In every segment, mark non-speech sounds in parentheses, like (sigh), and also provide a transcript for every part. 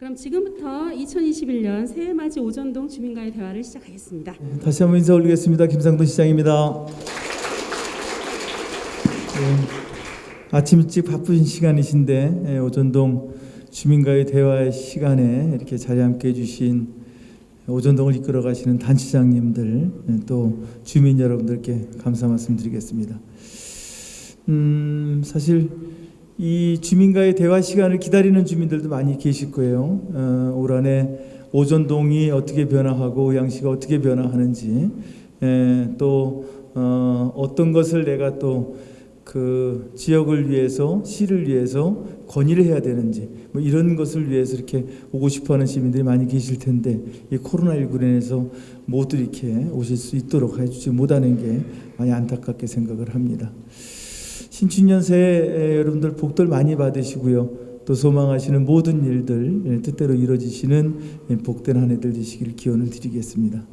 그럼 지금부터 2021년 새해 맞이 오전동 주민과의 대화를 시작하겠습니다. 다시 한번 인사 올리겠습니다. 김상돈 시장입니다. 네, 아침 일찍 바쁘신 시간이신데 예, 오전동 주민과의 대화의 시간에 이렇게 자리 함께 해 주신 오전동을 이끌어 가시는 단체장님들 예, 또 주민 여러분들께 감사 말씀드리겠습니다. 음, 사실 이 주민과의 대화 시간을 기다리는 주민들도 많이 계실 거예요. 어, 올 한해 오전동이 어떻게 변화하고 양시가 어떻게 변화하는지 에, 또 어, 어떤 것을 내가 또 그 지역을 위해서 시를 위해서 건의를 해야 되는지 뭐 이런 것을 위해서 이렇게 오고 싶어하는 시민들이 많이 계실 텐데 이 코로나19로 인해서 모두 이렇게 오실 수 있도록 해주지 못하는 게 많이 안타깝게 생각을 합니다. 신춘년 새해 여러분들 복들 많이 받으시고요. 또 소망하시는 모든 일들 예, 뜻대로 이루어지시는 예, 복된 한 해들 되시기를 기원을 드리겠습니다.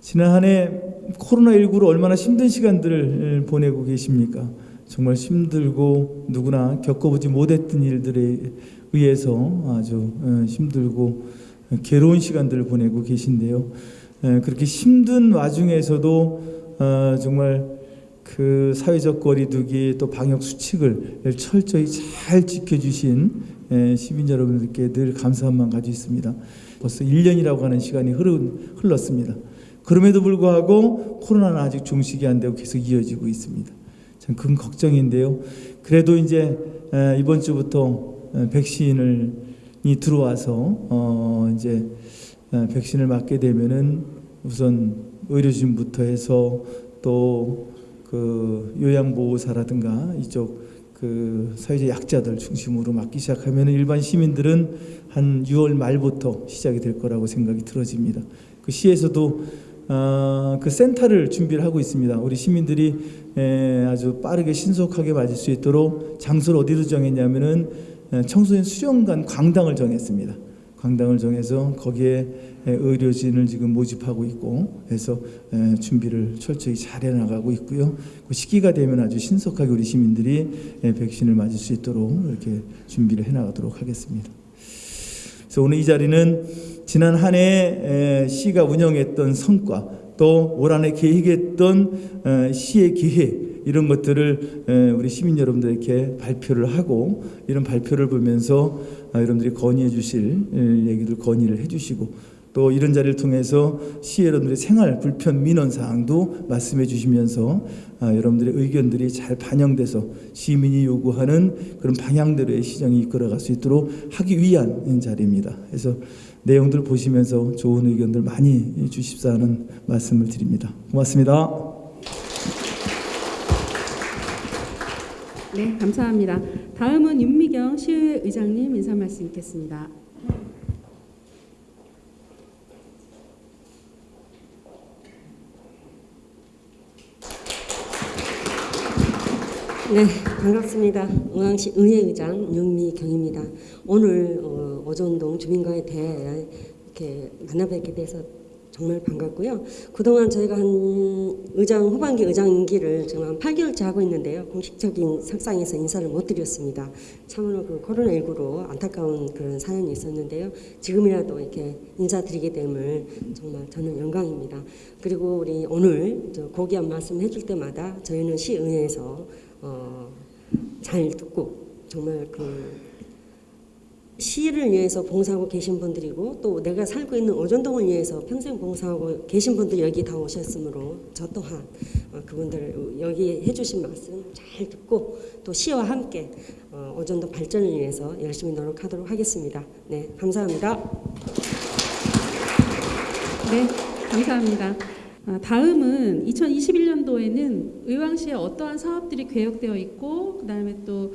지난 한 해 코로나19로 얼마나 힘든 시간들을 예, 보내고 계십니까? 정말 힘들고 누구나 겪어보지 못했던 일들에 의해서 아주 어, 힘들고 괴로운 시간들을 보내고 계신데요. 예, 그렇게 힘든 와중에서도 어, 정말 그 사회적 거리두기 또 방역 수칙을 철저히 잘 지켜주신 예, 시민 여러분들께 늘 마음 가지고 있습니다. 벌써 1년이라고 하는 시간이 흐른, 흘렀습니다. 그럼에도 불구하고 코로나는 아직 종식이 안 되고 계속 이어지고 있습니다. 참 큰 걱정인데요. 그래도 이제 에, 이번 주부터 에, 백신을 이 들어와서 어 이제 에, 백신을 맞게 되면은 우선 의료진부터 해서 또 그 요양보호사라든가 이쪽 그 사회적 약자들 중심으로 맞기 시작하면 일반 시민들은 한 6월 말부터 시작이 될 거라고 생각이 들어집니다. 그 시에서도 어, 그 센터를 준비를 하고 있습니다. 우리 시민들이 에, 아주 빠르게 신속하게 맞을 수 있도록 장소를 어디로 정했냐면은 에, 청소년 수련관 광당을 정했습니다. 광당을 정해서 거기에 에, 의료진을 지금 모집하고 있고 해서 에, 준비를 철저히 잘 해나가고 있고요. 그 시기가 되면 아주 신속하게 우리 시민들이 에, 백신을 맞을 수 있도록 이렇게 준비를 해나가도록 하겠습니다. 그래서 오늘 이 자리는 지난 한 해 시가 운영했던 성과 또 올 한 해 계획했던 에, 시의 기획 이런 것들을 에, 우리 시민 여러분들에게 발표를 하고 이런 발표를 보면서 아, 여러분들이 건의해 주실 에, 얘기들 건의를 해 주시고 또 이런 자리를 통해서 시 여러분들의 생활 불편 민원 사항도 말씀해 주시면서 아, 여러분들의 의견들이 잘 반영돼서 시민이 요구하는 그런 방향대로의 시정이 이끌어갈 수 있도록 하기 위한 자리입니다. 그래서 내용들 보시면서 좋은 의견들 많이 주십사 하는 말씀을 드립니다. 고맙습니다. 네, 감사합니다. 다음은 윤미경 시의회 의장님 인사 말씀 있겠습니다. 네, 반갑습니다. 응항시 의회의장 윤미경입니다. 오늘 어, 오전동 주민과의 대화에 이렇게 만나 뵙게 돼서 정말 반갑고요. 그동안 저희가 한 의장 후반기 의장 임기를 지금 한 8개월째 하고 있는데요. 공식적인 석상에서 인사를 못 드렸습니다. 참으로 그 코로나19로 안타까운 그런 사연이 있었는데요. 지금이라도 이렇게 인사드리게 됨을 정말 저는 영광입니다. 그리고 우리 오늘 저 고귀한 말씀 해줄 때마다 저희는 시의회에서 어, 잘 듣고 정말 그 시를 위해서 봉사하고 계신 분들이고 또 내가 살고 있는 오전동을 위해서 평생 봉사하고 계신 분들 여기 다 오셨으므로 저 또한 어, 그분들 여기 해주신 말씀 잘 듣고 또 시와 함께 어, 오전동 발전을 위해서 열심히 노력하도록 하겠습니다. 네, 감사합니다. 네, 감사합니다. 아, 다음은 2021년도에는 의왕시에 어떠한 사업들이 계획되어 있고 그 다음에 또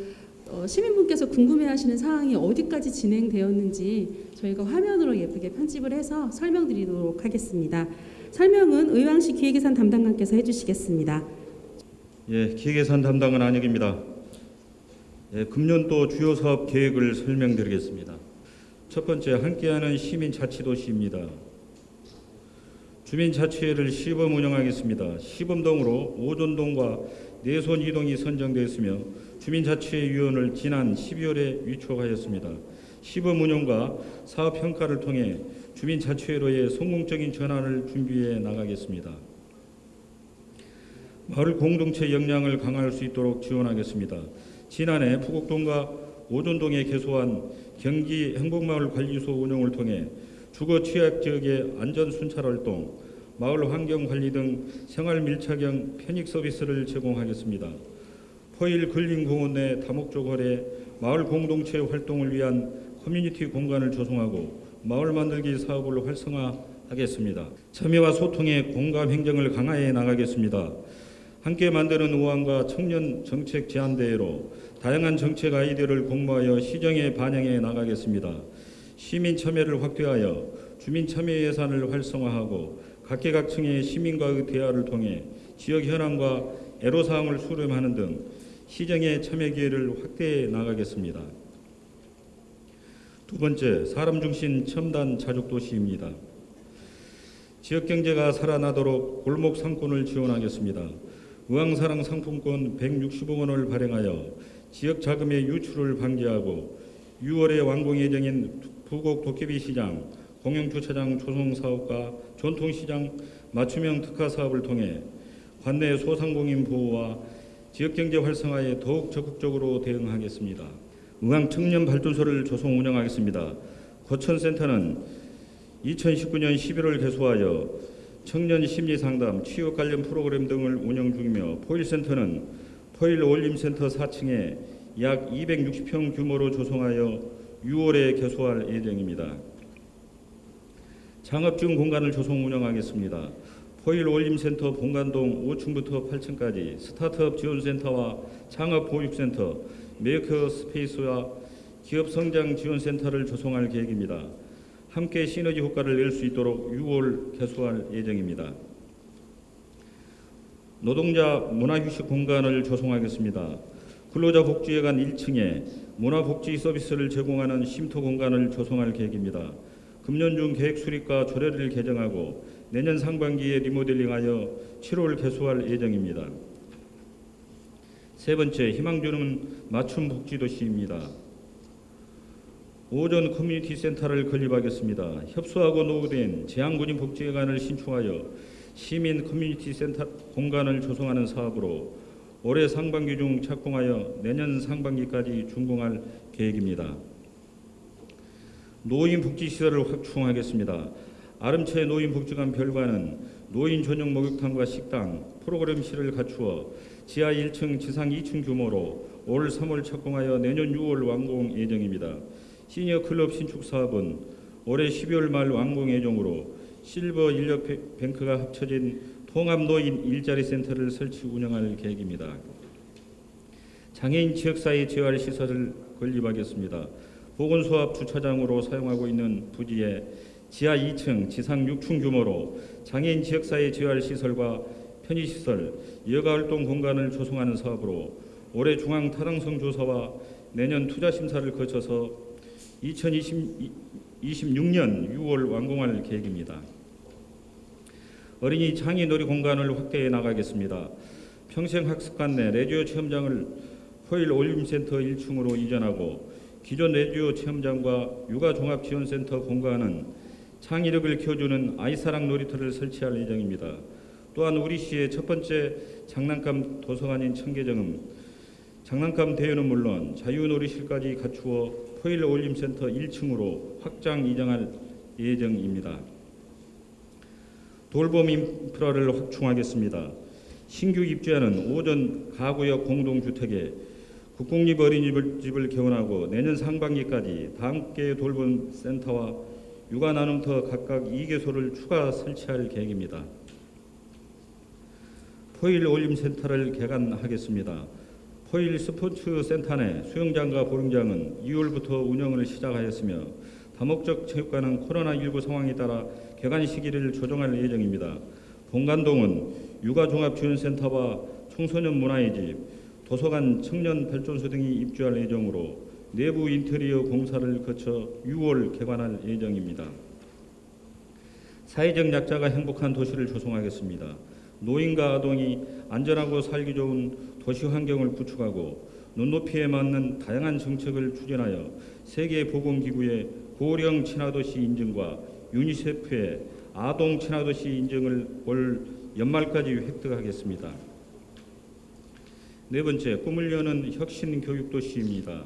어, 시민분께서 궁금해하시는 사항이 어디까지 진행되었는지 저희가 화면으로 예쁘게 편집을 해서 설명드리도록 하겠습니다. 설명은 의왕시 기획예산 담당관께서 해주시겠습니다. 예, 기획예산 담당은 안혁입니다. 예, 금년도 주요 사업 계획을 설명드리겠습니다. 첫 번째, 함께하는 시민자치도시입니다. 주민자치회를 시범 운영하겠습니다. 시범동으로 오전동과 내손 이동이 선정되었으며 주민자치회 위원을 지난 12월에 위촉하였습니다. 시범 운영과 사업 평가를 통해 주민자치회로의 성공적인 전환을 준비해 나가겠습니다. 마을 공동체 역량을 강화할 수 있도록 지원하겠습니다. 지난해 부곡동과 오전동에 개소한 경기 행복마을 관리소 운영을 통해 주거 취약 지역의 안전 순찰 활동, 마을 환경 관리 등 생활 밀착형 편익 서비스를 제공하겠습니다. 포일 근린 공원 내 다목적 거래 마을 공동체 활동을 위한 커뮤니티 공간을 조성하고 마을 만들기 사업을 활성화하겠습니다. 참여와 소통의 공감 행정을 강화해 나가겠습니다. 함께 만드는 우한과 청년 정책 제안대회로 다양한 정책 아이디어를 공모하여 시정에 반영해 나가겠습니다. 시민 참여를 확대하여 주민 참여 예산을 활성화하고 각계각층의 시민과의 대화를 통해 지역 현황과 애로사항을 수렴하는 등 시정의 참여 기회를 확대해 나가겠습니다. 두 번째, 사람 중심 첨단 자족 도시입니다. 지역 경제가 살아나도록 골목 상권을 지원하겠습니다. 의왕사랑 상품권 160억 원을 발행하여 지역 자금의 유출을 방지하고 6월에 완공 예정인 부곡 도깨비 시장, 공영주차장 조성 사업과 전통시장 맞춤형 특화 사업을 통해 관내 소상공인 보호와 지역경제 활성화에 더욱 적극적으로 대응하겠습니다. 의왕 청년 발전소를 조성 운영하겠습니다. 고천센터는 2019년 11월 개소하여 청년 심리 상담, 취업 관련 프로그램 등을 운영 중이며 포일센터는 포일 어울림센터 4층에 약 260평 규모로 조성하여 6월에 개소할 예정입니다. 창업중 공간을 조성 운영하겠습니다. 포일 어울림센터 본관동 5층부터 8층까지 스타트업 지원센터와 창업 보육센터, maker space와 기업 성장 지원센터를 조성할 계획입니다. 함께 시너지 효과를 낼 수 있도록 6월 개소할 예정입니다. 노동자 문화휴식 공간을 조성하겠습니다. 근로자 복지회관 1층에 문화복지 서비스를 제공하는 쉼터 공간을 조성할 계획입니다. 금년 중 계획 수립과 조례를 개정하고 내년 상반기에 리모델링하여 7월 개소할 예정입니다. 세 번째, 희망주는 맞춤 복지 도시입니다. 오전 커뮤니티 센터를 건립하겠습니다. 협소하고 노후된 재향군인 복지회관을 신축하여 시민 커뮤니티 센터 공간을 조성하는 사업으로 올해 상반기 중 착공하여 내년 상반기까지 준공할 계획입니다. 노인 복지 시설을 확충하겠습니다. 아름채 노인 복지관 별관은 노인 전용 목욕탕과 식당, 프로그램실을 갖추어 지하 1층, 지상 2층 규모로 올 3월 착공하여 내년 6월 완공 예정입니다. 시니어 클럽 신축 사업은 올해 12월 말 완공 예정으로 실버 인력 뱅크가 합쳐진 통합 노인 일자리 센터를 설치 운영할 계획입니다. 장애인 지역사회 재활 시설을 건립하겠습니다. 보건소 앞 주차장으로 사용하고 있는 부지에 지하 2층, 지상 6층 규모로 장애인 지역사회 재활 시설과 편의시설, 여가활동 공간을 조성하는 사업으로 올해 중앙 타당성 조사와 내년 투자 심사를 거쳐서 2026년 6월 완공할 계획입니다. 어린이 창의 놀이 공간을 확대해 나가겠습니다. 평생학습관 내 레디오 체험장을 포일 올림센터 1층으로 이전하고 기존 레디오 체험장과 육아종합지원센터 공간은 창의력을 키워주는 아이사랑 놀이터를 설치할 예정입니다. 또한 우리 시의 첫 번째 장난감 도서관인 청계정은 장난감 대여는 물론 자유놀이실까지 갖추어 포일 올림센터 1층으로 확장 이장할 예정입니다. 돌봄 인프라를 확충하겠습니다. 신규 입주하는 오전 가구역 공동주택에 국공립 어린이집을 개원하고 내년 상반기까지 다함께 돌봄 센터와 육아 나눔터 각각 2개소를 추가 설치할 계획입니다. 포일 어울림 센터를 개관하겠습니다. 포일 스포츠 센터 내 수영장과 볼링장은 2월부터 운영을 시작하였으며 다목적 체육관은 코로나19 상황에 따라 개관 시기를 조정할 예정입니다. 본관동은 육아종합지원센터와 청소년 문화의 집, 도서관 청년 발전소 등이 입주할 예정으로 내부 인테리어 공사를 거쳐 6월 개관할 예정입니다. 사회적 약자가 행복한 도시를 조성하겠습니다. 노인과 아동이 안전하고 살기 좋은 도시 환경을 구축하고 눈높이에 맞는 다양한 정책을 추진하여 세계보건기구의 고령 친화도시 인증과 유니세프의 아동 친화도시 인증을 올 연말까지 획득하겠습니다. 네 번째, 꿈을 여는 혁신 교육 도시입니다.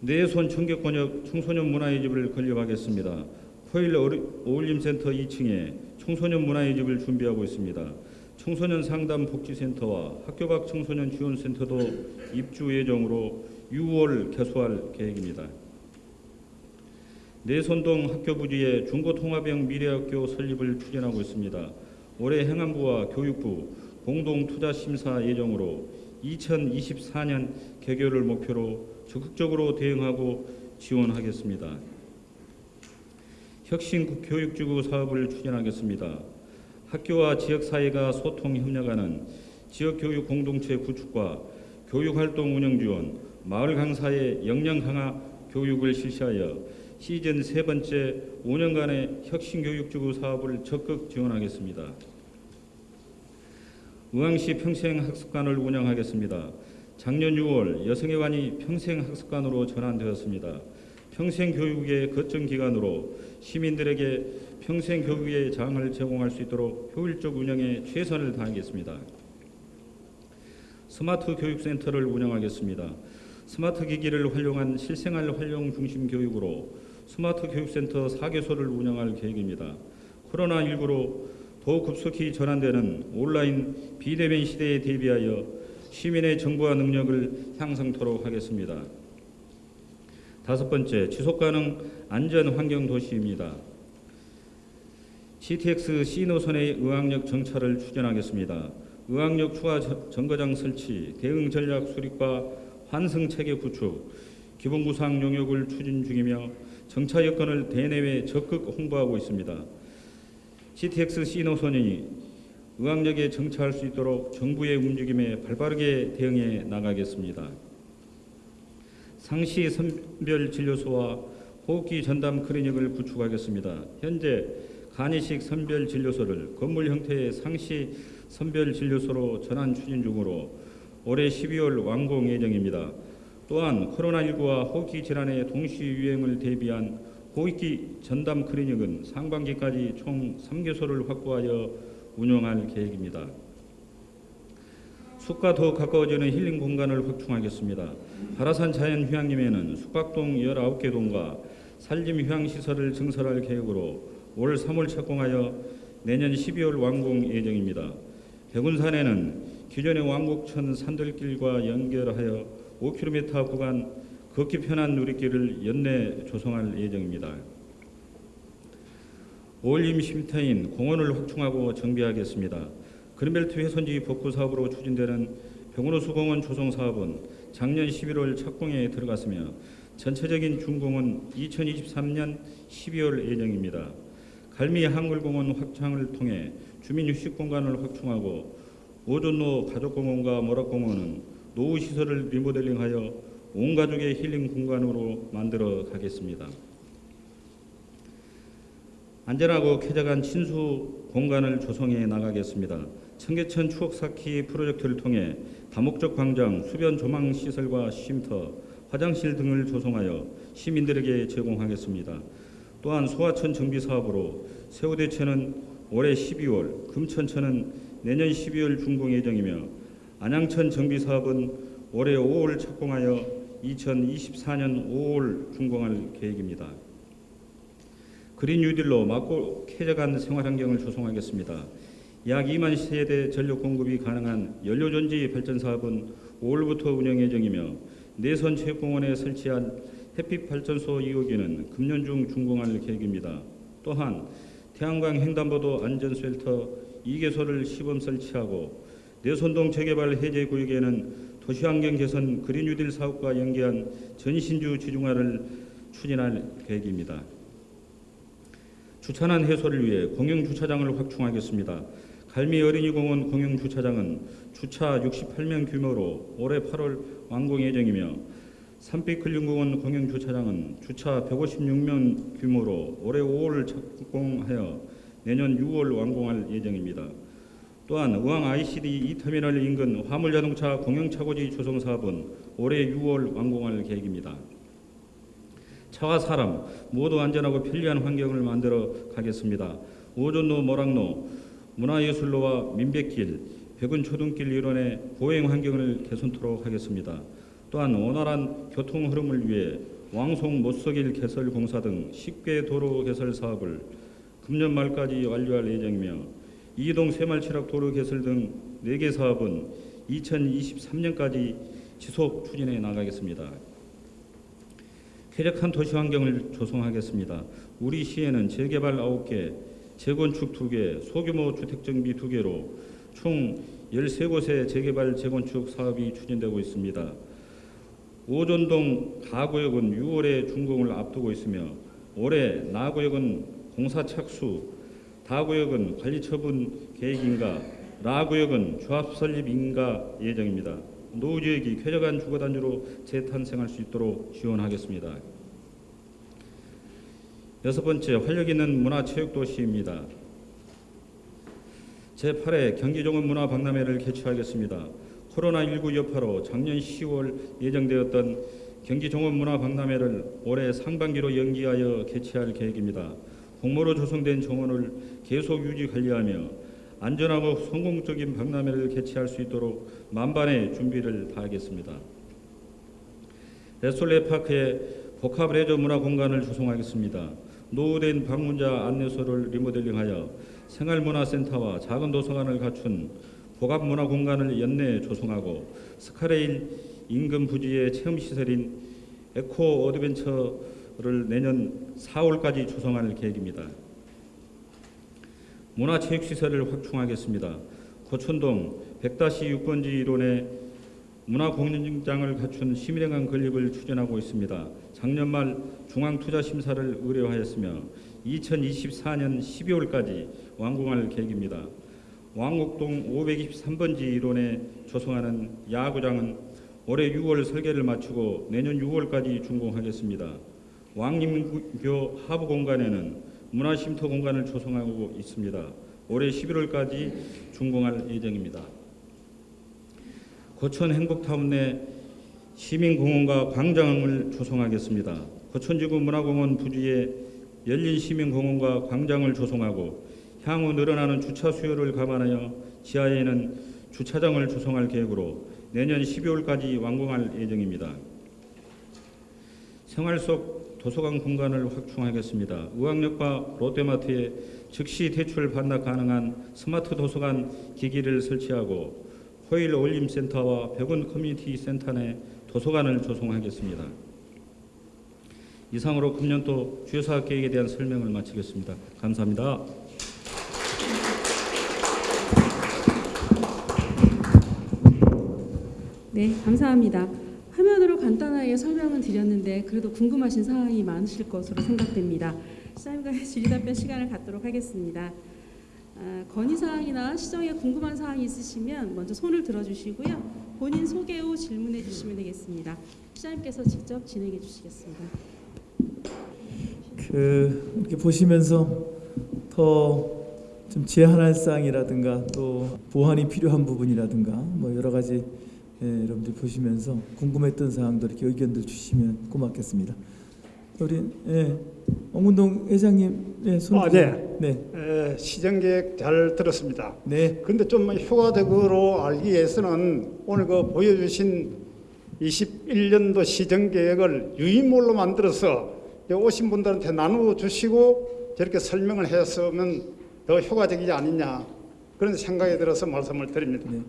내손 청계권역 청소년 문화의 집을 건립하겠습니다. 코일 어울림센터 2층에 청소년 문화의 집을 준비하고 있습니다. 청소년 상담 복지센터와 학교 밖 청소년 지원센터도 입주 예정으로 6월 개소할 계획입니다. 내손동 학교 부지에 중고통합형 미래학교 설립을 추진하고 있습니다. 올해 행안부와 교육부 공동 투자 심사 예정으로 2024년 개교를 목표로 적극적으로 대응하고 지원하겠습니다. 혁신 교육지구 사업을 추진하겠습니다. 학교와 지역사회가 소통 협력하는 지역교육 공동체 구축과 교육활동 운영 지원, 마을 강사의 역량 강화 교육을 실시하여 시즌 세 번째 5년간의 혁신교육지구 사업을 적극 지원하겠습니다. 의왕시 평생학습관을 운영하겠습니다. 작년 6월 여성의관이 평생학습관으로 전환되었습니다. 평생교육의 거점 기관으로 시민들에게 평생교육의 장을 제공할 수 있도록 효율적 운영에 최선을 다하겠습니다. 스마트 교육센터를 운영하겠습니다. 스마트 기기를 활용한 실생활 활용 중심 교육으로 스마트 교육센터 4개소를 운영할 계획입니다. 코로나19로 더욱 급속히 전환되는 온라인 비대면 시대에 대비하여 시민의 정보화 능력을 향상토록 하겠습니다. 다섯 번째, 지속가능 안전 환경 도시입니다. GTX C 노선의 의왕역 정차를 추진하겠습니다. 의학력 추가 정거장 설치, 대응 전략 수립과 환승 체계 구축, 기본 구상 용역을 추진 중이며 정차 여건을 대내외 적극 홍보하고 있습니다. CTX C 노선이 의학력에 정차할 수 있도록 정부의 움직임에 발빠르게 대응해 나가겠습니다. 상시 선별 진료소와 호흡기 전담 클리닉을 구축하겠습니다. 현재 간이식 선별 진료소를 건물 형태의 상시 선별 진료소로 전환 추진 중으로 올해 12월 완공 예정입니다. 또한 코로나19와 호흡기 질환의 동시 유행을 대비한 호흡기 전담 클리닉은 상반기까지 총 3개소를 확보하여 운영할 계획입니다. 숲과 더 가까워지는 힐링 공간을 확충하겠습니다. 바라산 자연휴양림에는 숙박동 19개 동과 산림휴양시설을 증설할 계획으로 올 3월 착공하여 내년 12월 완공 예정입니다. 백운산에는 기존의 왕곡천 산들길과 연결하여 5km 구간 걷기 편한 누리길을 연내 조성할 예정입니다. 어울림 쉼터인 공원을 확충하고 정비하겠습니다. 그린벨트 훼손지 복구 사업으로 추진되는 병원호수 공원 조성 사업은 작년 11월 착공에 들어갔으며 전체적인 준공은 2023년 12월 예정입니다. 갈미 한글공원 확장을 통해 주민 휴식 공간을 확충하고 오존로 가족공원과 모락공원은 노후 시설을 리모델링하여 온 가족의 힐링 공간으로 만들어 가겠습니다. 안전하고 쾌적한 친수 공간을 조성해 나가겠습니다. 청계천 추억 쌓기 프로젝트를 통해 다목적 광장, 수변 조망 시설과 쉼터, 화장실 등을 조성하여 시민들에게 제공하겠습니다. 또한 소하천 정비 사업으로 세우대천은 올해 12월, 금천천은 내년 12월 준공 예정이며 안양천 정비 사업은 올해 5월 착공하여 2024년 5월 준공할 계획입니다. 그린 뉴딜로 맑고 쾌적한 생활 환경을 조성하겠습니다. 약 2만 세대 전력 공급이 가능한 연료전지 발전 사업은 5월부터 운영 예정이며 내선 체육공원에 설치한 햇빛 발전소 2호기는 금년 중 준공할 계획입니다. 또한 태양광 횡단보도 안전쉘터 2개소를 시범 설치하고 내선동 재개발 해제 구역에는 도시환경 개선 그린 뉴딜 사업과 연계한 전신주 지중화를 추진할 계획입니다. 주차난 해소를 위해 공영 주차장을 확충하겠습니다. 갈미 어린이공원 공영 주차장은 주차 68명 규모로 올해 8월 완공 예정이며 산빛 근린공원 공영 주차장은 주차 156명 규모로 올해 5월 착공하여 내년 6월 완공할 예정입니다. 또한 의왕 ICD 2터미널 인근 화물자동차 공영차고지 조성 사업은 올해 6월 완공할 계획입니다. 차와 사람 모두 안전하고 편리한 환경을 만들어 가겠습니다. 오전로 모락로 문화예술로와 민백길 백운초등길 일원의 보행 환경을 개선토록 하겠습니다. 또한 원활한 교통 흐름을 위해 왕송 못석일 개설 공사 등 10개 도로 개설 사업을 금년 말까지 완료할 예정이며 이동 새말치락 도로 개설 등 4개 사업은 2023년까지 지속 추진해 나가겠습니다. 쾌적한 도시 환경을 조성하겠습니다. 우리 시에는 재개발 9개, 재건축 2개, 소규모 주택 정비 2개로 총 13곳의 재개발 재건축 사업이 추진되고 있습니다. 오전동 가구역은 6월에 준공을 앞두고 있으며 올해 나구역은 공사 착수, 다구역은 관리 처분 계획인가, 라구역은 조합 설립 인가 예정입니다. 노후 지역이 쾌적한 주거 단지로 재탄생할 수 있도록 지원하겠습니다. 여섯 번째 활력 있는 문화체육 도시입니다. 제8회 경기종합 문화박람회를 개최하겠습니다. 코로나19 여파로 작년 10월 예정되었던 경기종합문화박람회를 올해 상반기로 연기하여 개최할 계획입니다. 공모로 조성된 정원을 계속 유지 관리하며 안전하고 성공적인 박람회를 개최할 수 있도록 만반의 준비를 다하겠습니다. 레솔레 파크에 복합 레저 문화 공간을 조성하겠습니다. 노후된 방문자 안내소를 리모델링하여 생활문화센터와 작은 도서관을 갖춘 복합 문화 공간을 연내 조성하고 스카이레일 인근 부지의 체험 시설인 에코 어드벤처 를 내년 4월까지 조성할 계획입니다. 문화체육시설을 확충하겠습니다. 고천동 100-6번지 일원에 문화공연장을 갖춘 시민회관 건립을 추진하고 있습니다. 작년 말 중앙투자심사를 의뢰하였으며 2024년 12월까지 완공할 계획입니다. 왕곡동 523번지 일원에 조성하는 야구장은 올해 6월 설계를 마치고 내년 6월까지 준공하겠습니다. 왕림교 하부 공간에는 문화쉼터 공간을 조성하고 있습니다. 올해 11월까지 준공할 예정입니다. 고천 행복타운 내 시민공원과 광장을 조성하겠습니다. 고천지구 문화공원 부지에 열린 시민공원과 광장을 조성하고 향후 늘어나는 주차 수요를 감안하여 지하에는 주차장을 조성할 계획으로 내년 12월까지 완공할 예정입니다. 생활 속 도서관 공간을 확충하겠습니다. 의왕역과 롯데마트에 즉시 대출 반납 가능한 스마트 도서관 기기를 설치하고 포일 어울림센터와 백운 커뮤니티 센터 내 도서관을 조성하겠습니다. 이상으로 금년도 주요 사업 계획에 대한 설명을 마치겠습니다. 감사합니다. 네, 감사합니다. 화면으로 간단하게 설명은 드렸는데 그래도 궁금하신 사항이 많으실 것으로 생각됩니다. 시장님과의 (laughs) 질의답변 시간을 갖도록 하겠습니다. 아, 건의사항이나 시정에 궁금한 사항이 있으시면 먼저 손을 들어주시고요. 본인 소개 후 질문해 주시면 되겠습니다. 시장님께서 직접 진행해 주시겠습니다. 그 이렇게 보시면서 더 좀 제한할 사항이라든가 또 보완이 필요한 부분이라든가 뭐 여러 가지 예, 여러분들 보시면서 궁금했던 사항도 이렇게 의견들 주시면 고맙겠습니다. 우리 예, 엄운동 회장님 예, 손 아, 들어- 네. 에, 시정계획 잘 들었습니다. 네. 근데 좀 효과적으로 알기 위해서는 오늘 그 보여주신 21년도 시정계획을 유인물로 만들어서 오신 분들한테 나누어 주시고 저렇게 설명을 했으면 더 효과적이지 않느냐 그런 생각이 들어서 말씀을 드립니다. 네.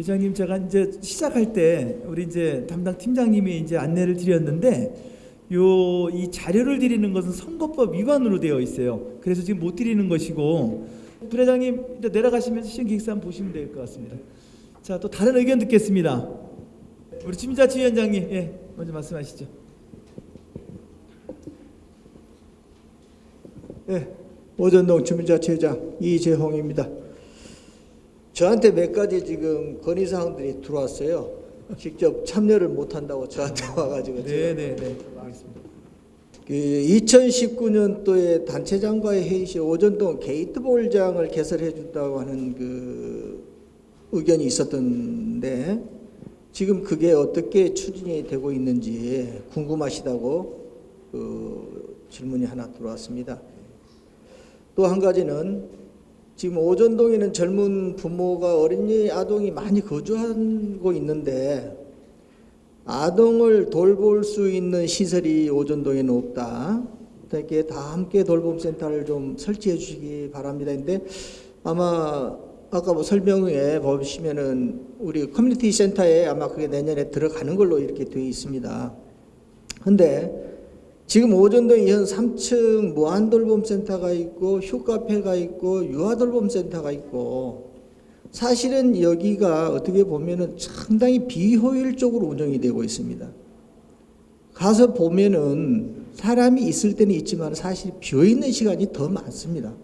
회장님 제가 이제 시작할 때 우리 이제 담당 팀장님이 이제 안내를 드렸는데 요 이 자료를 드리는 것은 선거법 위반으로 되어 있어요. 그래서 지금 못 드리는 것이고 부회장님 이제 내려가시면서 시행 기획서 한번 보시면 될 것 같습니다. 자 또 다른 의견 듣겠습니다. 우리 주민자치 위원장님 예 먼저 말씀하시죠. 네, 오전동 주민자치회장 이재홍입니다. 저한테 몇 가지 지금 건의사항들이 들어왔어요. 직접 참여를 못한다고 저한테 (laughs) 와가지고 네네네. 알겠습니다. 그 2019년도에 단체장과의 회의 시 오전동 게이트볼장을 개설해 준다고 하는 그 의견이 있었던데 지금 그게 어떻게 추진이 되고 있는지 궁금하시다고 그 질문이 하나 들어왔습니다. 또 한 가지는 지금 오전동에는 젊은 부모가 어린이 아동이 많이 거주하고 있는데 아동을 돌볼 수 있는 시설이 오전동에는 없다. 이렇게 다 함께 돌봄 센터를 좀 설치해 주시기 바랍니다. 근데 아마 아까 뭐 설명에 보시면은 우리 커뮤니티 센터에 아마 그게 내년에 들어가는 걸로 이렇게 되어 있습니다. 근데 지금 오전동에 현 3층 무한돌봄센터가 있고 휴카페가 있고 유아돌봄센터가 있고 사실은 여기가 어떻게 보면은 상당히 비효율적으로 운영이 되고 있습니다. 가서 보면은 사람이 있을 때는 있지만 사실 비어 있는 시간이 더 많습니다.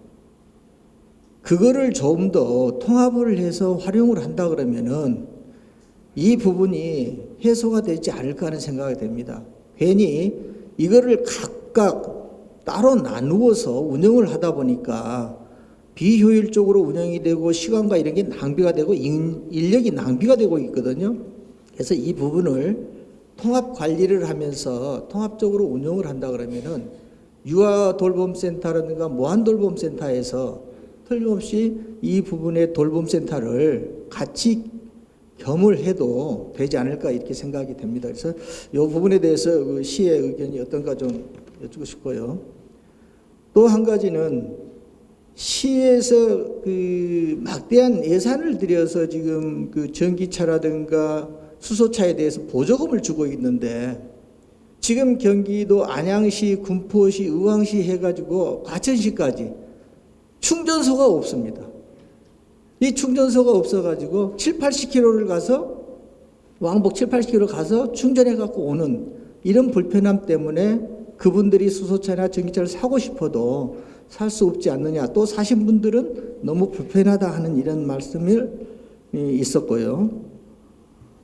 그거를 좀 더 통합을 해서 활용을 한다 그러면은 이 부분이 해소가 되지 않을까 하는 생각이 됩니다. 괜히 이거를 각각 따로 나누어서 운영을 하다 보니까 비효율적으로 운영이 되고 시간과 이런 게 낭비가 되고 인, 인력이 낭비가 되고 있거든요. 그래서 이 부분을 통합 관리를 하면서 통합적으로 운영을 한다 그러면은 유아 돌봄센터라든가 무한 돌봄센터에서 틀림없이 이 부분의 돌봄센터를 같이 겸을 해도 되지 않을까 이렇게 생각이 됩니다. 그래서 이 부분에 대해서 그 시의 의견이 어떤가 좀 여쭙고 싶고요. 또 한 가지는 시에서 그 막대한 예산을 들여서 지금 그 전기차라든가 수소차에 대해서 보조금을 주고 있는데 지금 경기도 안양시, 군포시, 의왕시 해가지고 과천시까지 충전소가 없습니다. 이 충전소가 없어가지고 7, 80km를 가서 왕복 7, 80km 가서 충전해 갖고 오는 이런 불편함 때문에 그분들이 수소차나 전기차를 사고 싶어도 살 수 없지 않느냐. 또 사신 분들은 너무 불편하다 하는 이런 말씀을 있었고요.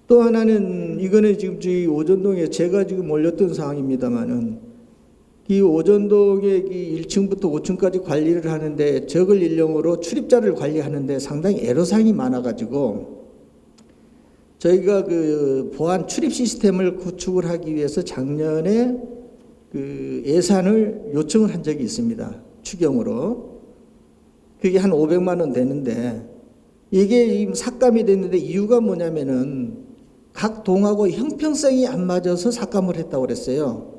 또 하나는 이거는 지금 저희 오전동에 제가 지금 올렸던 사항입니다만은 이 오전동의 이 1층부터 5층까지 관리를 하는데 적을 인력으로 출입자를 관리하는데 상당히 애로사항이 많아가지고 저희가 그 보안 출입 시스템을 구축을 하기 위해서 작년에 그 예산을 요청을 한 적이 있습니다. 추경으로. 그게 한 500만 원 되는데 이게 삭감이 됐는데 이유가 뭐냐면은 각 동하고 형평성이 안 맞아서 삭감을 했다고 그랬어요.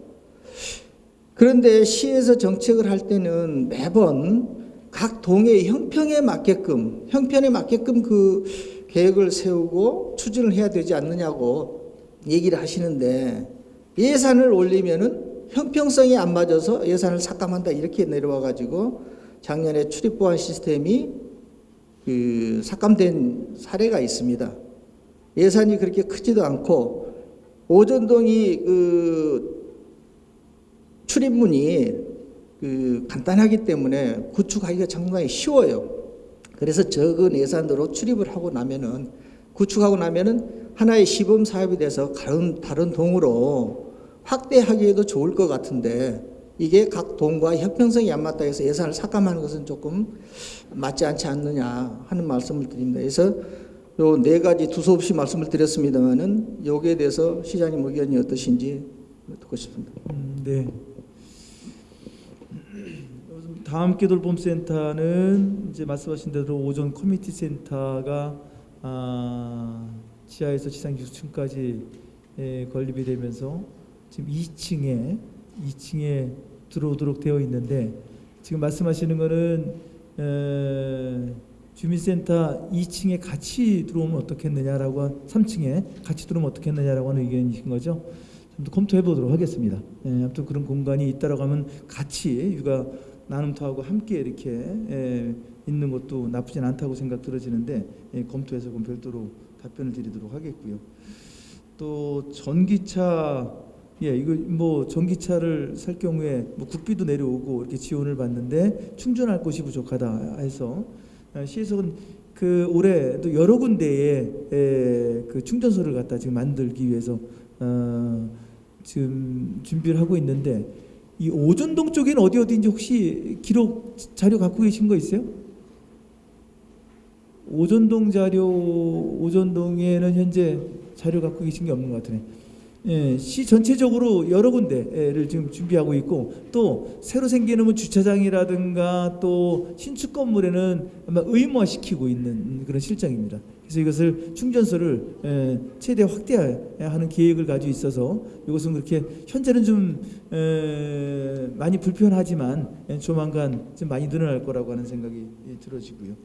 그런데 시에서 정책을 할 때는 매번 각 동의 형평에 맞게끔 형편에 맞게끔 그 계획을 세우고 추진을 해야 되지 않느냐고 얘기를 하시는데 예산을 올리면은 형평성이 안 맞아서 예산을 삭감한다 이렇게 내려와 가지고 작년에 출입 보안 시스템이 그 삭감된 사례가 있습니다. 예산이 그렇게 크지도 않고 오전동이 그 출입문이 그 간단하기 때문에 구축하기가 상당히 쉬워요. 그래서 적은 예산으로 출입을 하고 나면은 구축하고 나면은 하나의 시범 사업이 돼서 다른 다른 동으로 확대하기에도 좋을 것 같은데 이게 각 동과 협평성이 안 맞다 해서 예산을 삭감하는 것은 조금 맞지 않지 않느냐 하는 말씀을 드립니다. 그래서 요 네 가지 두서없이 말씀을 드렸습니다만은 여기에 대해서 시장님 의견이 어떠신지 듣고 싶습니다. 음, 네. 다음 기 돌봄센터는 이제 말씀하신 대로 오전 커뮤니티 센터가 아, 지하에서 지상 기숙층까지 에, 건립이 되면서 지금 2층에 2층에 들어오도록 되어 있는데 지금 말씀하시는 거는 에, 주민센터 2층에 같이 들어오면 어떻겠느냐라고 3층에 같이 들어오면 어떻겠느냐라고 하는 의견이신 거죠. 좀 더 검토해 보도록 하겠습니다. 예, 아무튼 그런 공간이 있다라고 하면 같이 육아 나눔터하고 함께 이렇게 예, 있는 것도 나쁘진 않다고 생각 들어지는데 예, 검토해서 그럼 별도로 답변을 드리도록 하겠고요. 또 전기차 예 이거 뭐 전기차를 살 경우에 뭐 국비도 내려오고 이렇게 지원을 받는데 충전할 곳이 부족하다 해서 어, 시에서는 그 올해도 여러 군데에 에, 그 충전소를 갖다 지금 만들기 위해서 어, 지금 준비를 하고 있는데 이 오전동 쪽에는 어디 어디인지 혹시 기록 자료 갖고 계신 거 있어요? 오전동 자료 오전동에는 현재 자료 갖고 계신 게 없는 것 같으네. 예, 시 전체적으로 여러 군데를 지금 준비하고 있고 또 새로 생기는 뭐 주차장이라든가 또 신축 건물에는 아마 의무화시키고 있는 그런 실정입니다. 그래서 이것을 충전소를 예, 최대 확대하는 계획을 가지고 있어서 이것은 그렇게 현재는 좀 에, 많이 불편하지만 예, 조만간 좀 많이 늘어날 거라고 하는 생각이 예, 들어지고요.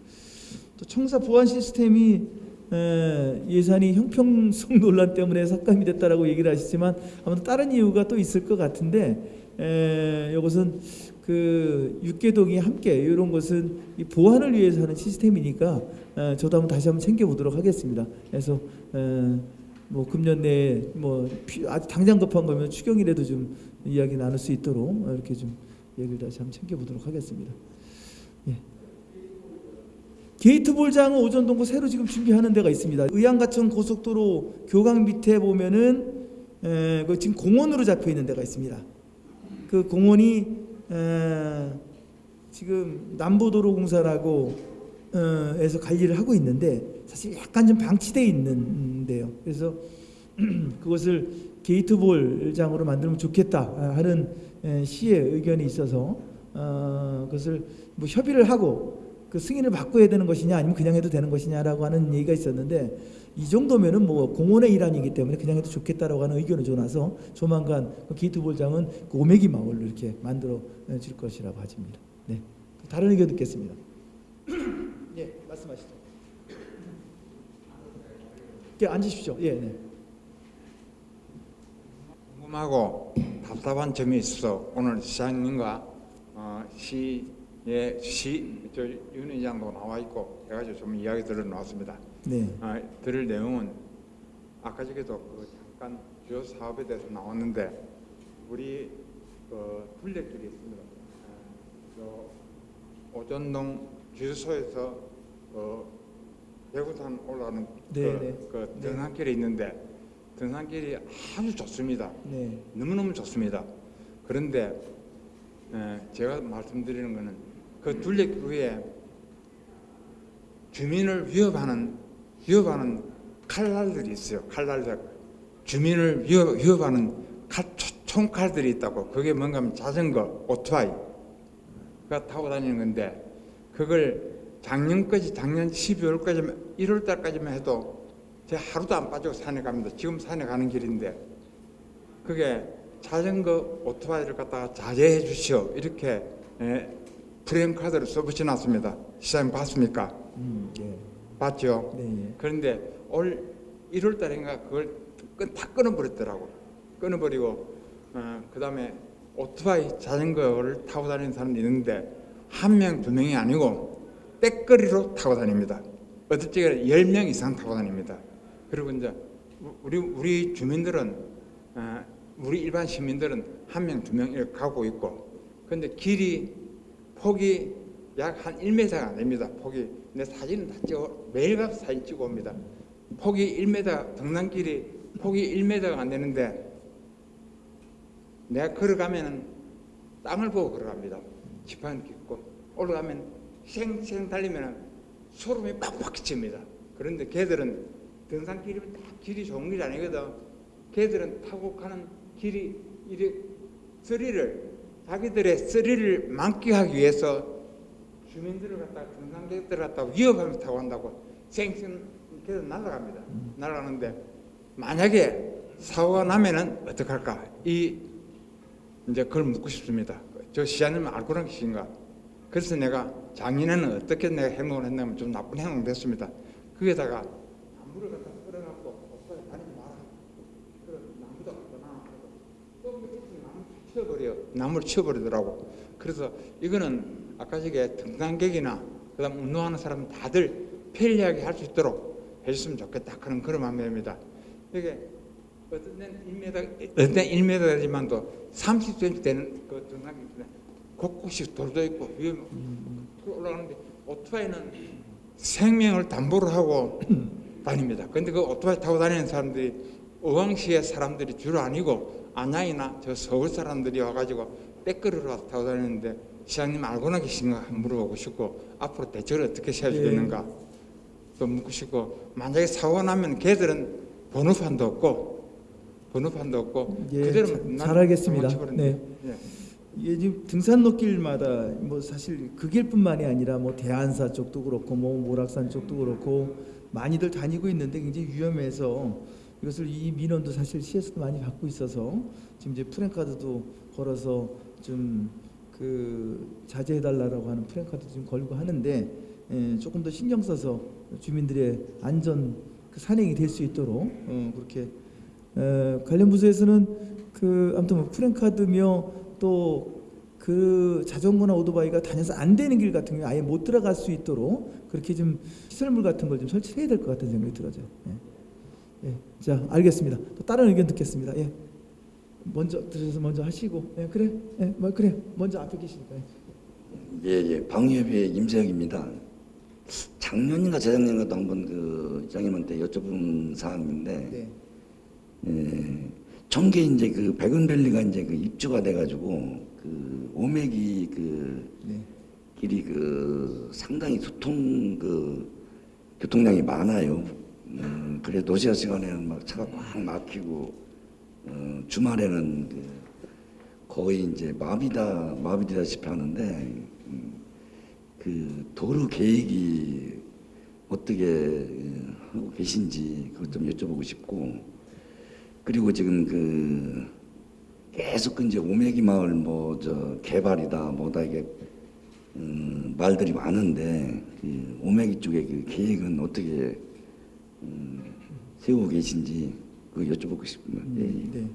또 청사 보안 시스템이 에, 예산이 형평성 논란 때문에 삭감이 됐다라고 얘기를 하시지만 아무튼 다른 이유가 또 있을 것 같은데 에, 이것은 그 육계동이 함께 이런 것은 이 보안을 위해서 하는 시스템이니까 에, 저도 한번 다시 한번 챙겨보도록 하겠습니다. 그래서 에, 뭐 금년 내에 뭐 피- 아주 당장 급한 거면 추경이라도 좀 이야기 나눌 수 있도록 이렇게 좀 얘기를 다시 한번 챙겨보도록 하겠습니다. 예. 게이트 볼장은 오전동구 새로 지금 준비하는 데가 있습니다. 의왕과천 고속도로 교각 밑에 보면은 에, 그 지금 공원으로 잡혀 있는 데가 있습니다. 그 공원이 에, 지금 남부도로공사라고 어, 에서 관리를 하고 있는데 사실 약간 좀 방치돼 있는데요. 그래서 (clears throat) 그것을 게이트볼장으로 만들면 좋겠다 하는 에, 시의 의견이 있어서 어, 그것을 뭐 협의를 하고 그 승인을 바꿔야 되는 것이냐 아니면 그냥 해도 되는 것이냐라고 하는 얘기가 있었는데 이 정도면은 뭐 공원의 일환이기 때문에 그냥 해도 좋겠다라고 하는 의견을 줘놔서 조만간 그 게이트 볼장은 그 오메기 마을로 이렇게 만들어 줄 것이라고 하집니다. 네, 다른 의견 듣겠습니다. (clears throat) 예, 말씀하시죠. 예, 앉으십시오. 예, 네. 궁금하고 답답한 점이 있어서 오늘 시장님과 어, 시 의 시저 윤 의장도 나와 있고 해가지고 좀 이야기 들어 나왔습니다. 네. 아, 들을 내용은 아까 전에도 그 잠깐 주요 사업에 대해서 나왔는데 우리 그 둘레길이 있습니다. 아, 저 오전동 주유소에서 그 대구산 올라가는 네, 그, 네. 그 네. 등산길이 있는데 등산길이 아주 좋습니다. 네. 너무너무 좋습니다. 그런데 에, 제가 말씀드리는 것은 그 둘레길 위에 주민을 위협하는 위협하는 칼날들이 있어요. 칼날들. 주민을 위협, 위협하는 칼, 초- 총칼들이 있다고. 그게 뭔가 자전거, 오토바이가 타고 다니는 건데 그걸 작년까지 작년 12월까지만 1월 달까지만 해도 제가 하루도 안 빠지고 산에 갑니다. 지금 산에 가는 길인데. 그게 자전거 오토바이를 갖다가 자제해 주시오. 이렇게 예, 프레임 카드를 써붙여 놨습니다. 시장님 봤습니까? 음, 예. 봤죠? 네, 예. 그런데 올 1월 달인가 그걸 끈- 다 끊어버렸더라고. 끊어버리고 어, 그 다음에 오토바이 자전거를 타고 다니는 사람이 있는데 한 명, 두 명이 아니고 떼거리로 타고 다닙니다. 때가 10명 이상 타고 다닙니다. 그리고 이제 우리 우리 주민들은 어, 우리 일반 시민들은 한 명, 두 명 이렇게 가고 있고 근데 길이 폭이 약 한 1m가 안 됩니다. 폭이 내 사진은 다 찍어 매일 가서 사진 찍어 옵니다. 폭이 1m 등산길이 폭이 1m가 안 되는데 내가 걸어가면은 땅을 보고 걸어갑니다. 지판 깊고 올라가면 생생 달리면은 소름이 빡빡 칩니다. 그런데 걔들은 등산길이면 딱 길이 좋은 길이 아니거든. 걔들은 타고 가는 길이 이래 스릴을 자기들의 스릴을 만끽하기 위해서 주민들을 갖다가 등산객들을 갖다가 위협하면서 타고 간다고 생생 계속 날아갑니다. 날아가는데 만약에 사고가 나면은 어떡할까? 이 이제 그걸 묻고 싶습니다. 저 시장님 알고 계신가? 그래서 내가 작년에는 어떻게 내가 행동을 했냐면 좀 나쁜 행동 됐습니다. 거기에다가 나무를 갖다 끌어갖고 오빠에 다니지 마라. 그래 나무도 갖다 놔놓고 또 밑에서 나무 치워버려. 나무를 치워버리더라고. 그래서 이거는 아까 저게 등산객이나 그 다음 운동하는 사람 다들 편리하게 할 수 있도록 해줬으면 좋겠다. 그런 그런 마음입니다. 이게 어떤 데는 1m, 어떤 데는 1m 되지만도 30cm 되는 그 등산객 있는데 곳곳이 돌도 있고 위에 그 올라가는데 오토바이는 생명을 담보로 하고 (clears throat) 다닙니다. 근데 그 오토바이 타고 다니는 사람들이 의왕시의 사람들이 주로 아니고 안양이나 저 서울 사람들이 와가지고 백그리로 와서 타고 다니는데 시장님 알고나 계신가 물어보고 싶고 앞으로 대책을 어떻게 세워주겠는가 또 묻고 싶고 만약에 사고 나면 걔들은 번호판도 없고 번호판도 없고 예, 그대로 잘 알겠습니다. 도망쳐버렸네. 예. 이게 지금 등산로길마다 뭐 사실 그 길뿐만이 아니라 뭐 대안사 쪽도 그렇고 뭐 모락산 쪽도 그렇고 많이들 다니고 있는데 굉장히 위험해서 이것을 이 민원도 사실 시에서도 많이 받고 있어서 지금 이제 프랭카드도 걸어서 좀 그 자제해 달라고 하는 프랭카드 지금 걸고 하는데 예, 조금 더 신경 써서 주민들의 안전 그 산행이 될 수 있도록 어, 그렇게 에, 관련 부서에서는 그 아무튼 뭐 프랭카드며 또 그 자전거나 오토바이가 다녀서 안 되는 길 같은 경우 아예 못 들어갈 수 있도록 그렇게 좀 시설물 같은 걸 좀 설치해야 될 것 같은 생각이 들어져요. 예. 예. 자 알겠습니다. 또 다른 의견 듣겠습니다. 예. 먼저 들으셔서 먼저 하시고 예, 그래 예, 뭐 그래 먼저 앞에 계시니까 예. 예, 예. 방위협의 임세혁입니다. 작년인가 재작년인가도 한번 그 장님한테 여쭤본 사항인데, 네. 예, 청계 이제 그 백은밸리가 이제 그 입주가 돼가지고 그 오메기 그 네. 길이 그 상당히 교통 그 교통량이 많아요. 음, 그래 도시화 시간에는 막 차가 꽉 막히고 어, 주말에는 그 거의 이제 마비다 마비되다시피 하는데 음, 그 도로 계획이 어떻게 어, 하고 계신지 그것 좀 여쭤보고 싶고 그리고 지금 그 계속 그 이제 오메기 마을 뭐 저 개발이다 뭐다 이게 음, 말들이 많은데 그 오메기 쪽에 그 계획은 어떻게 음, 세우고 계신지 그 여쭤보고 싶습니다. 예, 예. 네.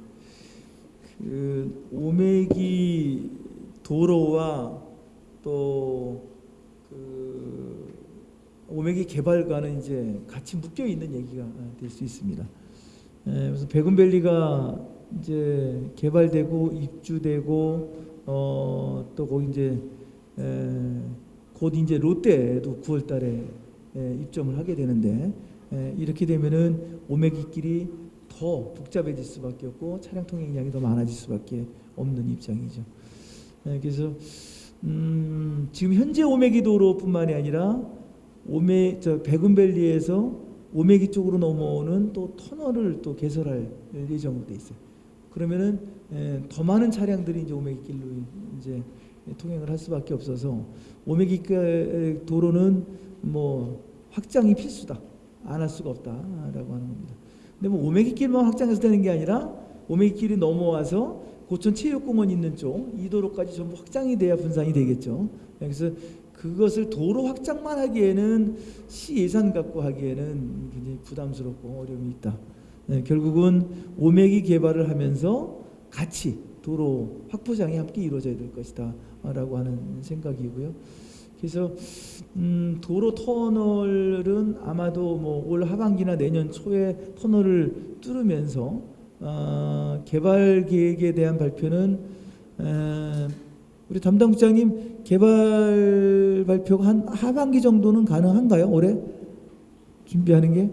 그 오메기 도로와 또 그 오메기 개발과는 이제 같이 묶여 있는 얘기가 될 수 있습니다. 에, 그래서 백운밸리가 이제 개발되고 입주되고 어, 또 거기 이제 에, 곧 이제 롯데도 9월달에 에, 입점을 하게 되는데 에, 이렇게 되면은 오메기길이 더 복잡해질 수밖에 없고 차량 통행량이 더 많아질 수밖에 없는 입장이죠. 에, 그래서 음, 지금 현재 오메기 도로뿐만이 아니라 오메 저 백운밸리에서 오메기 쪽으로 넘어오는 또 터널을 또 개설할 예정으로 돼 있어요. 그러면은 에, 더 많은 차량들이 이제 오메기 길로 이제 통행을 할 수밖에 없어서 오메기 가- 도로는 뭐 확장이 필수다. 안 할 수가 없다라고 하는 겁니다. 근데 뭐 오메기 길만 확장해서 되는 게 아니라 오메기 길이 넘어와서 고천 체육공원 있는 쪽 이 도로까지 전부 확장이 돼야 분산이 되겠죠. 그래서 그것을 도로 확장만 하기에는 시 예산 갖고 하기에는 굉장히 부담스럽고 어려움이 있다. 네, 결국은 오메기 개발을 하면서 같이 도로 확보장이 함께 이루어져야 될 것이다 라고 하는 생각이고요. 그래서 음, 도로 터널은 아마도 뭐 올 하반기나 내년 초에 터널을 뚫으면서 어, 개발 계획에 대한 발표는 에, 우리 담당 국장님 개발 발표가 한 하반기 정도는 가능한가요? 올해 준비하는 게